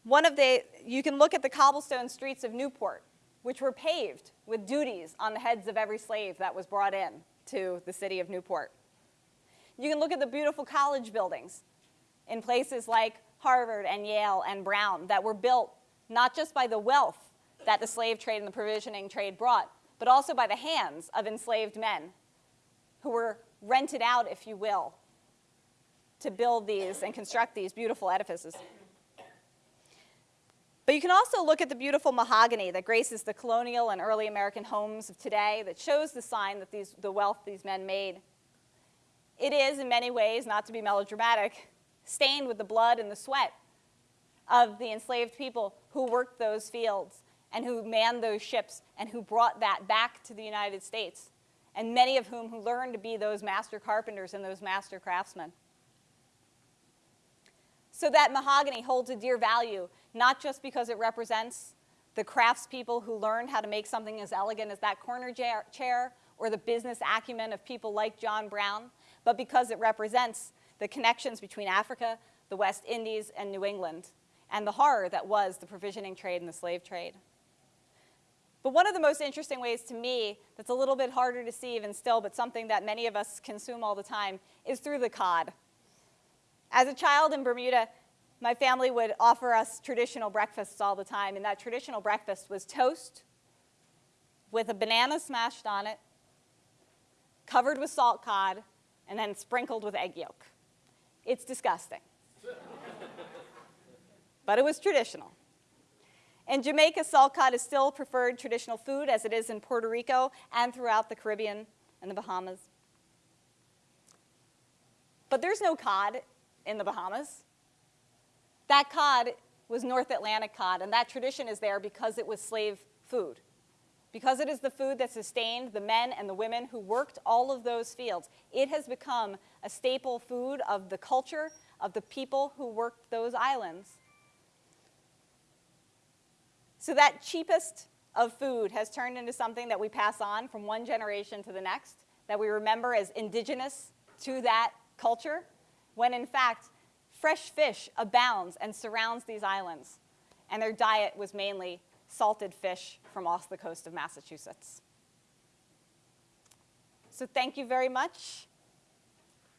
One of the, you can look at the cobblestone streets of Newport, which were paved with duties on the heads of every slave that was brought in to the city of Newport. You can look at the beautiful college buildings in places like Harvard and Yale and Brown that were built not just by the wealth that the slave trade and the provisioning trade brought, but also by the hands of enslaved men who were rented out, if you will, to build these and construct these beautiful edifices. But you can also look at the beautiful mahogany that graces the colonial and early American homes of today that shows the sign that these, the wealth these men made. It is, in many ways, not to be melodramatic, stained with the blood and the sweat of the enslaved people who worked those fields and who manned those ships and who brought that back to the United States, and many of whom who learned to be those master carpenters and those master craftsmen. So that mahogany holds a dear value, not just because it represents the craftspeople who learned how to make something as elegant as that corner chair or the business acumen of people like John Brown, but because it represents the connections between Africa, the West Indies, and New England, and the horror that was the provisioning trade and the slave trade. But one of the most interesting ways to me that's a little bit harder to see even still, but something that many of us consume all the time, is through the cod. As a child in Bermuda, my family would offer us traditional breakfasts all the time, and that traditional breakfast was toast with a banana smashed on it, covered with salt cod, and then sprinkled with egg yolk. It's disgusting. but it was traditional. In Jamaica, salt cod is still preferred traditional food as it is in Puerto Rico and throughout the Caribbean and the Bahamas. But there's no cod in the Bahamas. That cod was North Atlantic cod, and that tradition is there because it was slave food. Because it is the food that sustained the men and the women who worked all of those fields, it has become a staple food of the culture of the people who worked those islands. So that cheapest of food has turned into something that we pass on from one generation to the next, that we remember as indigenous to that culture, when in fact, fresh fish abounds and surrounds these islands, and their diet was mainly salted fish from off the coast of Massachusetts. So thank you very much.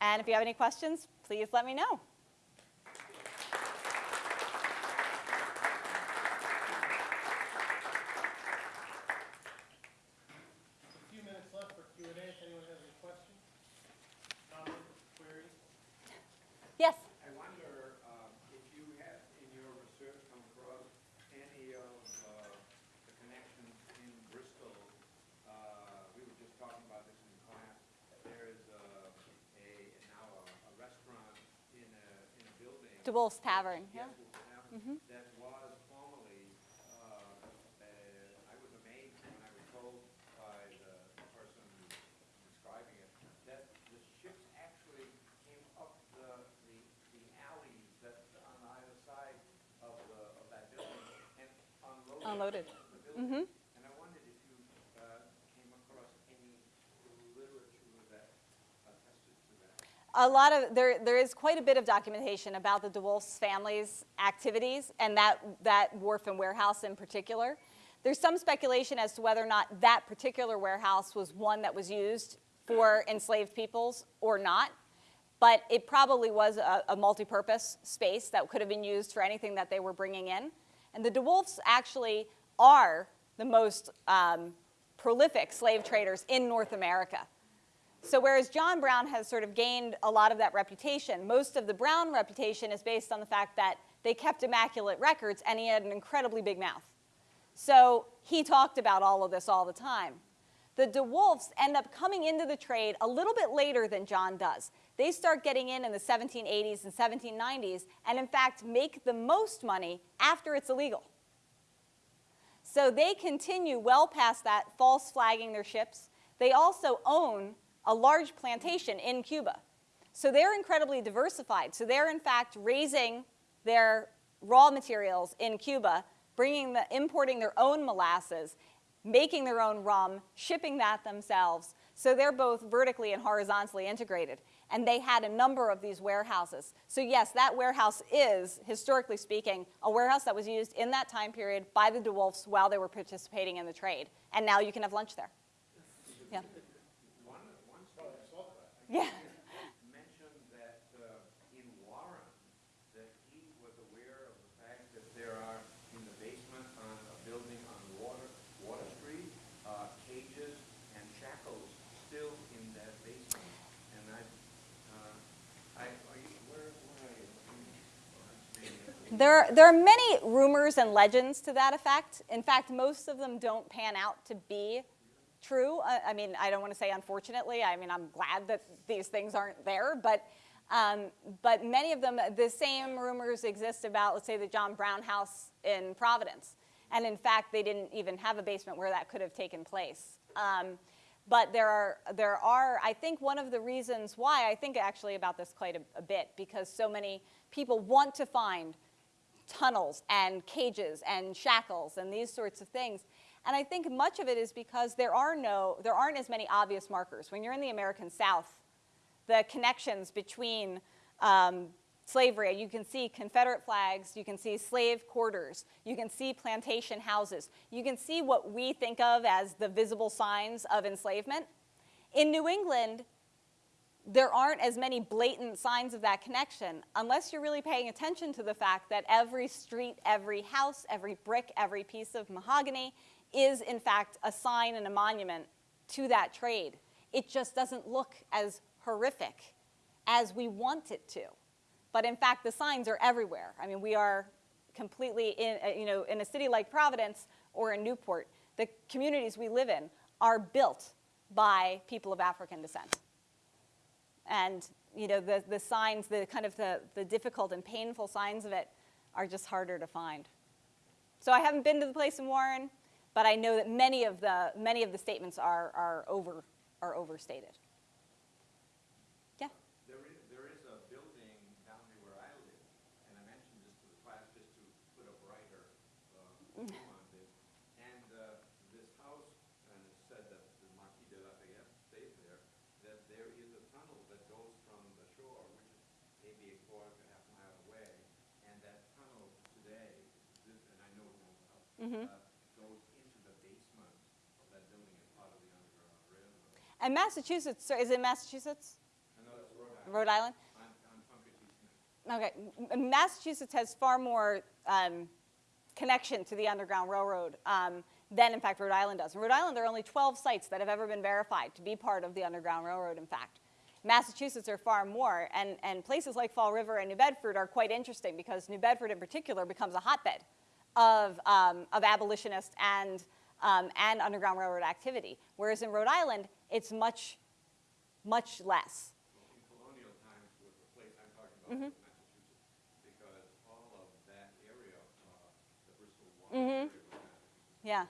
And if you have any questions, please let me know. A few minutes left for Q and A, if anyone has any questions, comments, queries. Yes? I wonder um, if you have in your research come across any of uh, the connections in Bristol. uh, We were just talking about this in class. There is uh, a, now a a restaurant in a, in a DeWolf's Tavern, yeah. Yes, Wolf Tavern, that was formerly, uh, uh, I was amazed when I was told by the person describing it, that the ships actually came up the, the, the alleys that on either side of the, of that building and unloaded. Unloaded. the building. And I wondered if you, uh, came across any literature that attested to that. A lot of, there, there is quite a bit of documentation about the DeWolf's family's activities and that, that wharf and warehouse in particular. There's some speculation as to whether or not that particular warehouse was one that was used for enslaved peoples or not. But it probably was a, a multi-purpose space that could have been used for anything that they were bringing in. And the DeWolfs actually are the most um, prolific slave traders in North America. So whereas John Brown has sort of gained a lot of that reputation, most of the Brown reputation is based on the fact that they kept immaculate records and he had an incredibly big mouth. So he talked about all of this all the time. The DeWolfs end up coming into the trade a little bit later than John does. They start getting in in the 1780s and 1790s and in fact make the most money after it's illegal. So they continue well past that, false flagging their ships. They also own a large plantation in Cuba. So they're incredibly diversified. So they're in fact raising their raw materials in Cuba, bringing the, importing their own molasses, making their own rum, shipping that themselves. So they're both vertically and horizontally integrated. And they had a number of these warehouses. So yes, that warehouse is, historically speaking, a warehouse that was used in that time period by the DeWolfs while they were participating in the trade. And now you can have lunch there. Yeah. One, one student Yeah. mentioned that uh, in Warren, that he was aware of the fact that there are in the basement on a building on Water, Water Street, uh, cages and shackles still in that basement. And I, uh, I, are you, where, where are you? Hmm, There, there are many rumors and legends to that effect. In fact, most of them don't pan out to be true. I, mean, I don't want to say unfortunately. I mean, I'm glad that these things aren't there, but, um, but many of them, the same rumors exist about, let's say, the John Brown house in Providence. And in fact, they didn't even have a basement where that could have taken place. Um, but there are, there are, I think one of the reasons why, I think actually about this quite a, a bit, because so many people want to find tunnels and cages and shackles and these sorts of things. And I think much of it is because there are no, there aren't as many obvious markers. When you're in the American South, the connections between um, slavery, you can see Confederate flags, you can see slave quarters, you can see plantation houses, you can see what we think of as the visible signs of enslavement. In New England, there aren't as many blatant signs of that connection unless you're really paying attention to the fact that every street, every house, every brick, every piece of mahogany is in fact a sign and a monument to that trade. It just doesn't look as horrific as we want it to. But in fact, the signs are everywhere. I mean, we are, completely in, uh, you know, in a city like Providence or in Newport, the communities we live in are built by people of African descent. And, you know, the, the signs, the kind of the, the difficult and painful signs of it are just harder to find. So I haven't been to the place in Warren, but I know that many of the, many of the statements are, are, over, are overstated. Yeah? There is, there is a building down here where I live, and I mentioned this to the class just to put a brighter, uh, view on this. And, uh, this house, and it said that the Marquis de Lafayette stayed there, that there is a tunnel that goes from the shore, which is maybe a quarter to half mile away, and that tunnel today, this, and I know it won't help, uh, goes into the basement of that building as part of the Underground Railroad. And Massachusetts, so is it Massachusetts? I know it's Rhode Island, Rhode Island? on, on Punket East Neck. Okay, Massachusetts has far more um, connection to the Underground Railroad um, than, in fact, Rhode Island does. In Rhode Island, there are only 12 sites that have ever been verified to be part of the Underground Railroad, in fact. Massachusetts are far more, and, and places like Fall River and New Bedford are quite interesting because New Bedford, in particular, becomes a hotbed of, um, of abolitionist and, um, and Underground Railroad activity. Whereas in Rhode Island, it's much, much less. in colonial times was the place I'm talking about was Massachusetts, because all of that area, uh, the Bristol Water area was Massachusetts. Yeah,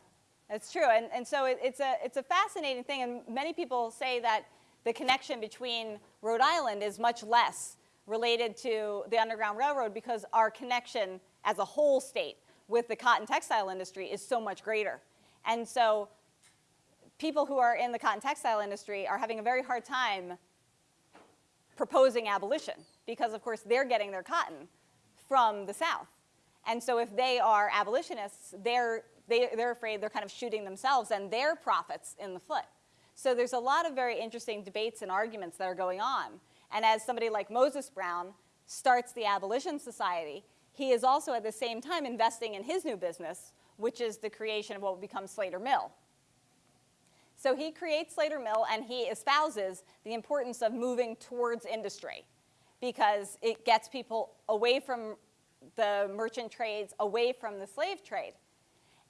that's true. And, and so it, it's, a, it's a fascinating thing. And many people say that the connection between Rhode Island is much less related to the Underground Railroad because our connection as a whole state with the cotton textile industry is so much greater. And so people who are in the cotton textile industry are having a very hard time proposing abolition because, of course, they're getting their cotton from the South. And so if they are abolitionists, they're, they, they're afraid they're kind of shooting themselves and their profits in the foot. So there's a lot of very interesting debates and arguments that are going on. And as somebody like Moses Brown starts the Abolition Society, he is also at the same time investing in his new business, which is the creation of what will become Slater Mill. So he creates Slater Mill and he espouses the importance of moving towards industry because it gets people away from the merchant trades, away from the slave trade.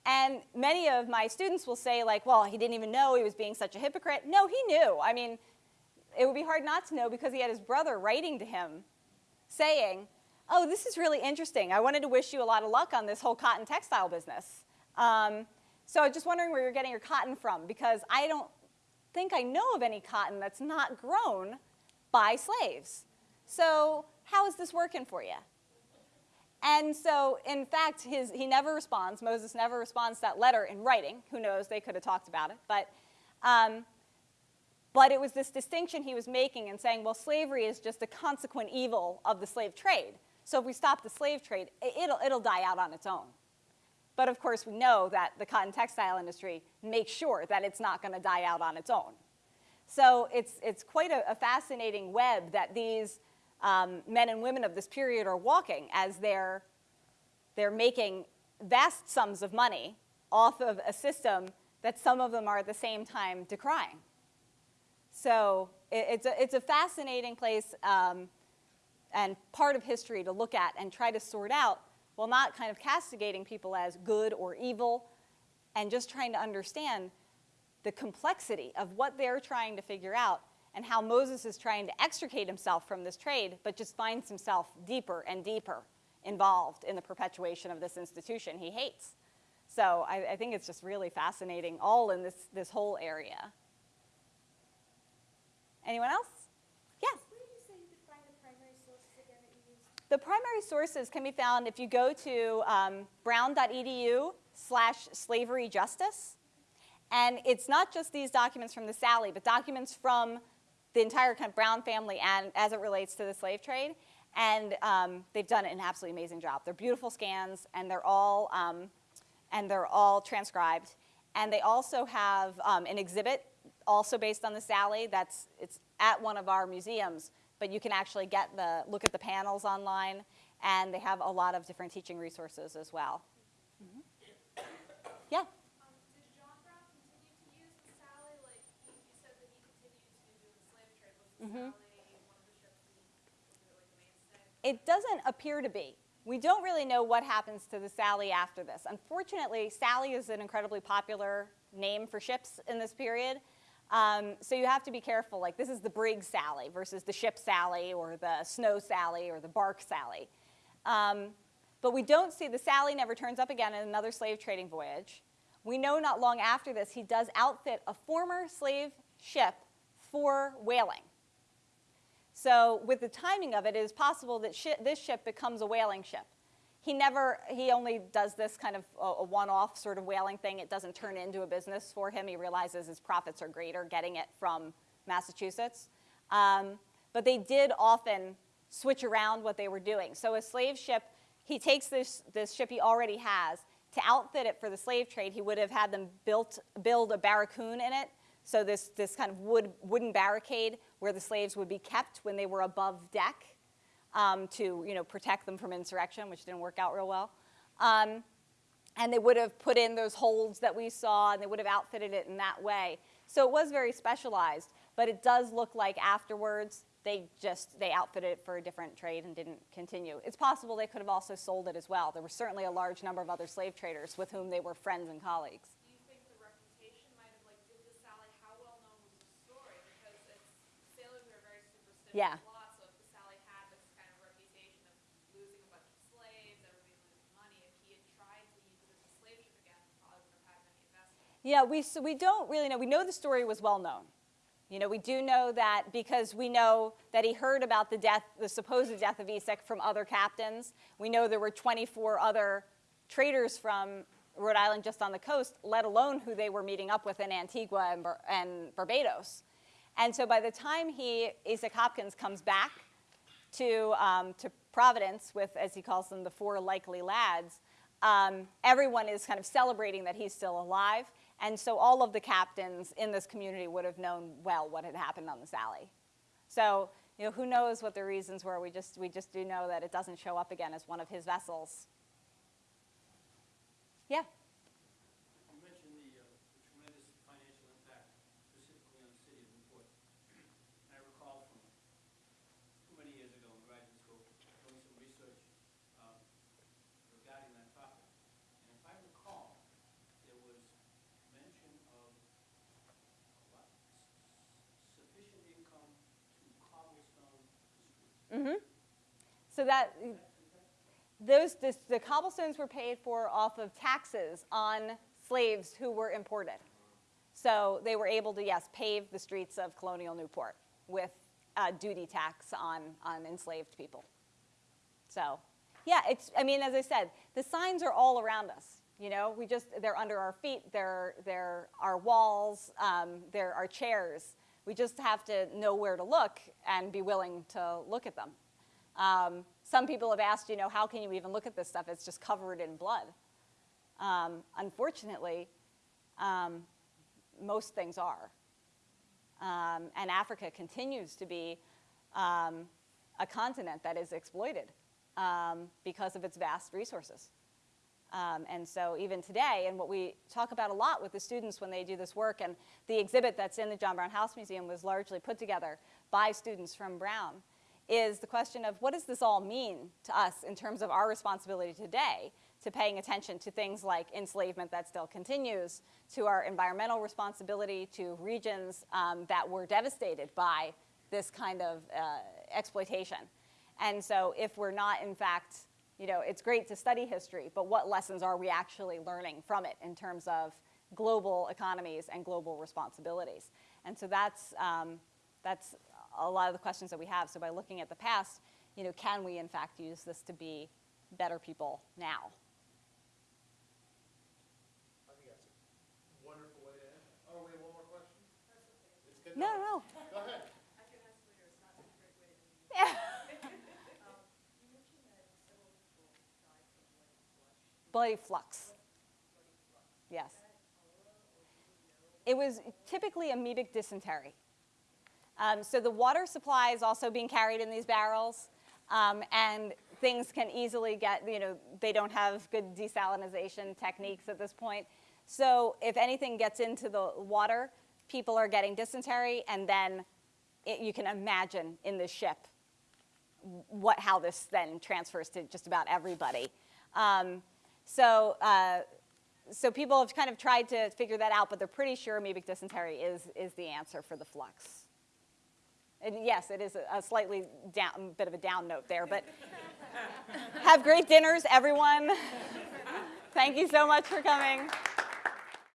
And many of my students will say, like, well, he didn't even know he was being such a hypocrite. No, he knew. I mean, it would be hard not to know because he had his brother writing to him saying, oh, this is really interesting. I wanted to wish you a lot of luck on this whole cotton textile business. Um, so I'm just wondering where you're getting your cotton from because I don't think I know of any cotton that's not grown by slaves. So how is this working for you? And so, in fact, his, he never responds. Moses never responds to that letter in writing. Who knows? They could have talked about it. But, um, but it was this distinction he was making and saying, well, slavery is just a consequent evil of the slave trade. So if we stop the slave trade, it'll, it'll die out on its own. But of course, we know that the cotton textile industry makes sure that it's not going to die out on its own. So it's, it's quite a, a fascinating web that these um, men and women of this period are walking as they're, they're making vast sums of money off of a system that some of them are at the same time decrying. So it, it's, a, it's a fascinating place um, and part of history to look at and try to sort out while not kind of castigating people as good or evil and just trying to understand the complexity of what they're trying to figure out and how Moses is trying to extricate himself from this trade, but just finds himself deeper and deeper involved in the perpetuation of this institution he hates. So I, I think it's just really fascinating, all in this, this whole area. Anyone else? Yes? Where did you say you could find the primary sources again that you used? The primary sources can be found if you go to um, brown.edu slash slavery justice. And it's not just these documents from the Sally, but documents from the entire kind of Brown family and as it relates to the slave trade. And um, they've done an absolutely amazing job. They're beautiful scans, and they're all um, and they're all transcribed. And they also have um, an exhibit, also based on the Sally. That's it's at one of our museums, but you can actually get the look at the panels online, and they have a lot of different teaching resources as well. Mm-hmm. Yeah. Um, did John Brown continue to use the Sally? Like, he, you said that he continued to do the slave trade. Was the. Mm-hmm. Sally one of the ships that he, was it like the mainstay? It doesn't appear to be. We don't really know what happens to the Sally after this. Unfortunately, Sally is an incredibly popular name for ships in this period. Um, so you have to be careful. Like this is the brig Sally versus the ship Sally or the snow Sally or the bark Sally. Um, but we don't see the Sally never turns up again in another slave trading voyage. We know not long after this he does outfit a former slave ship for whaling. So with the timing of it, it is possible that this ship becomes a whaling ship. He never, he only does this kind of a, a one-off sort of whaling thing. It doesn't turn into a business for him. He realizes his profits are greater getting it from Massachusetts. Um, but they did often switch around what they were doing. So a slave ship, he takes this, this ship he already has, to outfit it for the slave trade, he would have had them built, build a barracoon in it. So this, this kind of wood, wooden barricade where the slaves would be kept when they were above deck um, to you know, protect them from insurrection, which didn't work out real well. Um, and they would have put in those holds that we saw, and they would have outfitted it in that way. So it was very specialized, but it does look like afterwards they just they outfitted it for a different trade and didn't continue. It's possible they could have also sold it as well. There were certainly a large number of other slave traders with whom they were friends and colleagues. Do you think the reputation might have like did the Sally? How well known was the story? Because it's sailors are very superstitious. Yeah. Lot, so if the Sally had this kind of reputation of losing a bunch of slaves, everybody losing money, if he had tried to use it as a slave ship again, he probably wouldn't have had many investments. Yeah, we, so we don't really know. We know the story was well known. You know, we do know that because we know that he heard about the death, the supposed death of Esek from other captains. We know there were 24 other traders from Rhode Island just on the coast, let alone who they were meeting up with in Antigua and, Bar- and Barbados. And so by the time he, Esek Hopkins, comes back to, um, to Providence with, as he calls them, the four likely lads, um, everyone is kind of celebrating that he's still alive. And so all of the captains in this community would have known well what had happened on the Sally. So, you know, who knows what the reasons were? We just, we just do know that it doesn't show up again as one of his vessels. Yeah. You mentioned the, uh, the tremendous financial impact specifically on the city of Newport. And I recall from too many years ago in graduate school, doing some research um, regarding that topic. And if I recall, there was mention of what, s- sufficient income to cobblestone the streets. So that, those, this, the cobblestones were paid for off of taxes on slaves who were imported. So they were able to, yes, pave the streets of colonial Newport with uh, duty tax on, on enslaved people. So, yeah, it's, I mean, as I said, the signs are all around us. You know, we just, they're under our feet, they're, they're our walls, um, they're our chairs. We just have to know where to look and be willing to look at them. Um, some people have asked, you know, how can you even look at this stuff? It's just covered in blood. Um, unfortunately, um, most things are. Um, and Africa continues to be um, a continent that is exploited um, because of its vast resources. Um, and so even today, and what we talk about a lot with the students when they do this work, and the exhibit that's in the John Brown House Museum was largely put together by students from Brown, is the question of what does this all mean to us in terms of our responsibility today to paying attention to things like enslavement that still continues, to our environmental responsibility, to regions um, that were devastated by this kind of uh, exploitation. And so if we're not, in fact, you know, it's great to study history, but what lessons are we actually learning from it in terms of global economies and global responsibilities? And so that's, um, that's a lot of the questions that we have. So by looking at the past, you know, can we in fact use this to be better people now? I think that's a wonderful way to end. Oh, we have one more question? It's good. No, no. Go ahead. I can ask later. It's not a great way to. Yeah. Um, you mentioned that several people died bloody flux. Yes. It was typically amoebic dysentery. Um, so the water supply is also being carried in these barrels, um, and things can easily get, you know, they don't have good desalinization techniques at this point. So if anything gets into the water, people are getting dysentery, and then it, you can imagine in the ship what, how this then transfers to just about everybody. Um, so, uh, so people have kind of tried to figure that out, but they're pretty sure amoebic dysentery is, is the answer for the flux. And yes, it is a- slightly down, bit of a down note there, but have great dinners, everyone. Thank you so much for coming.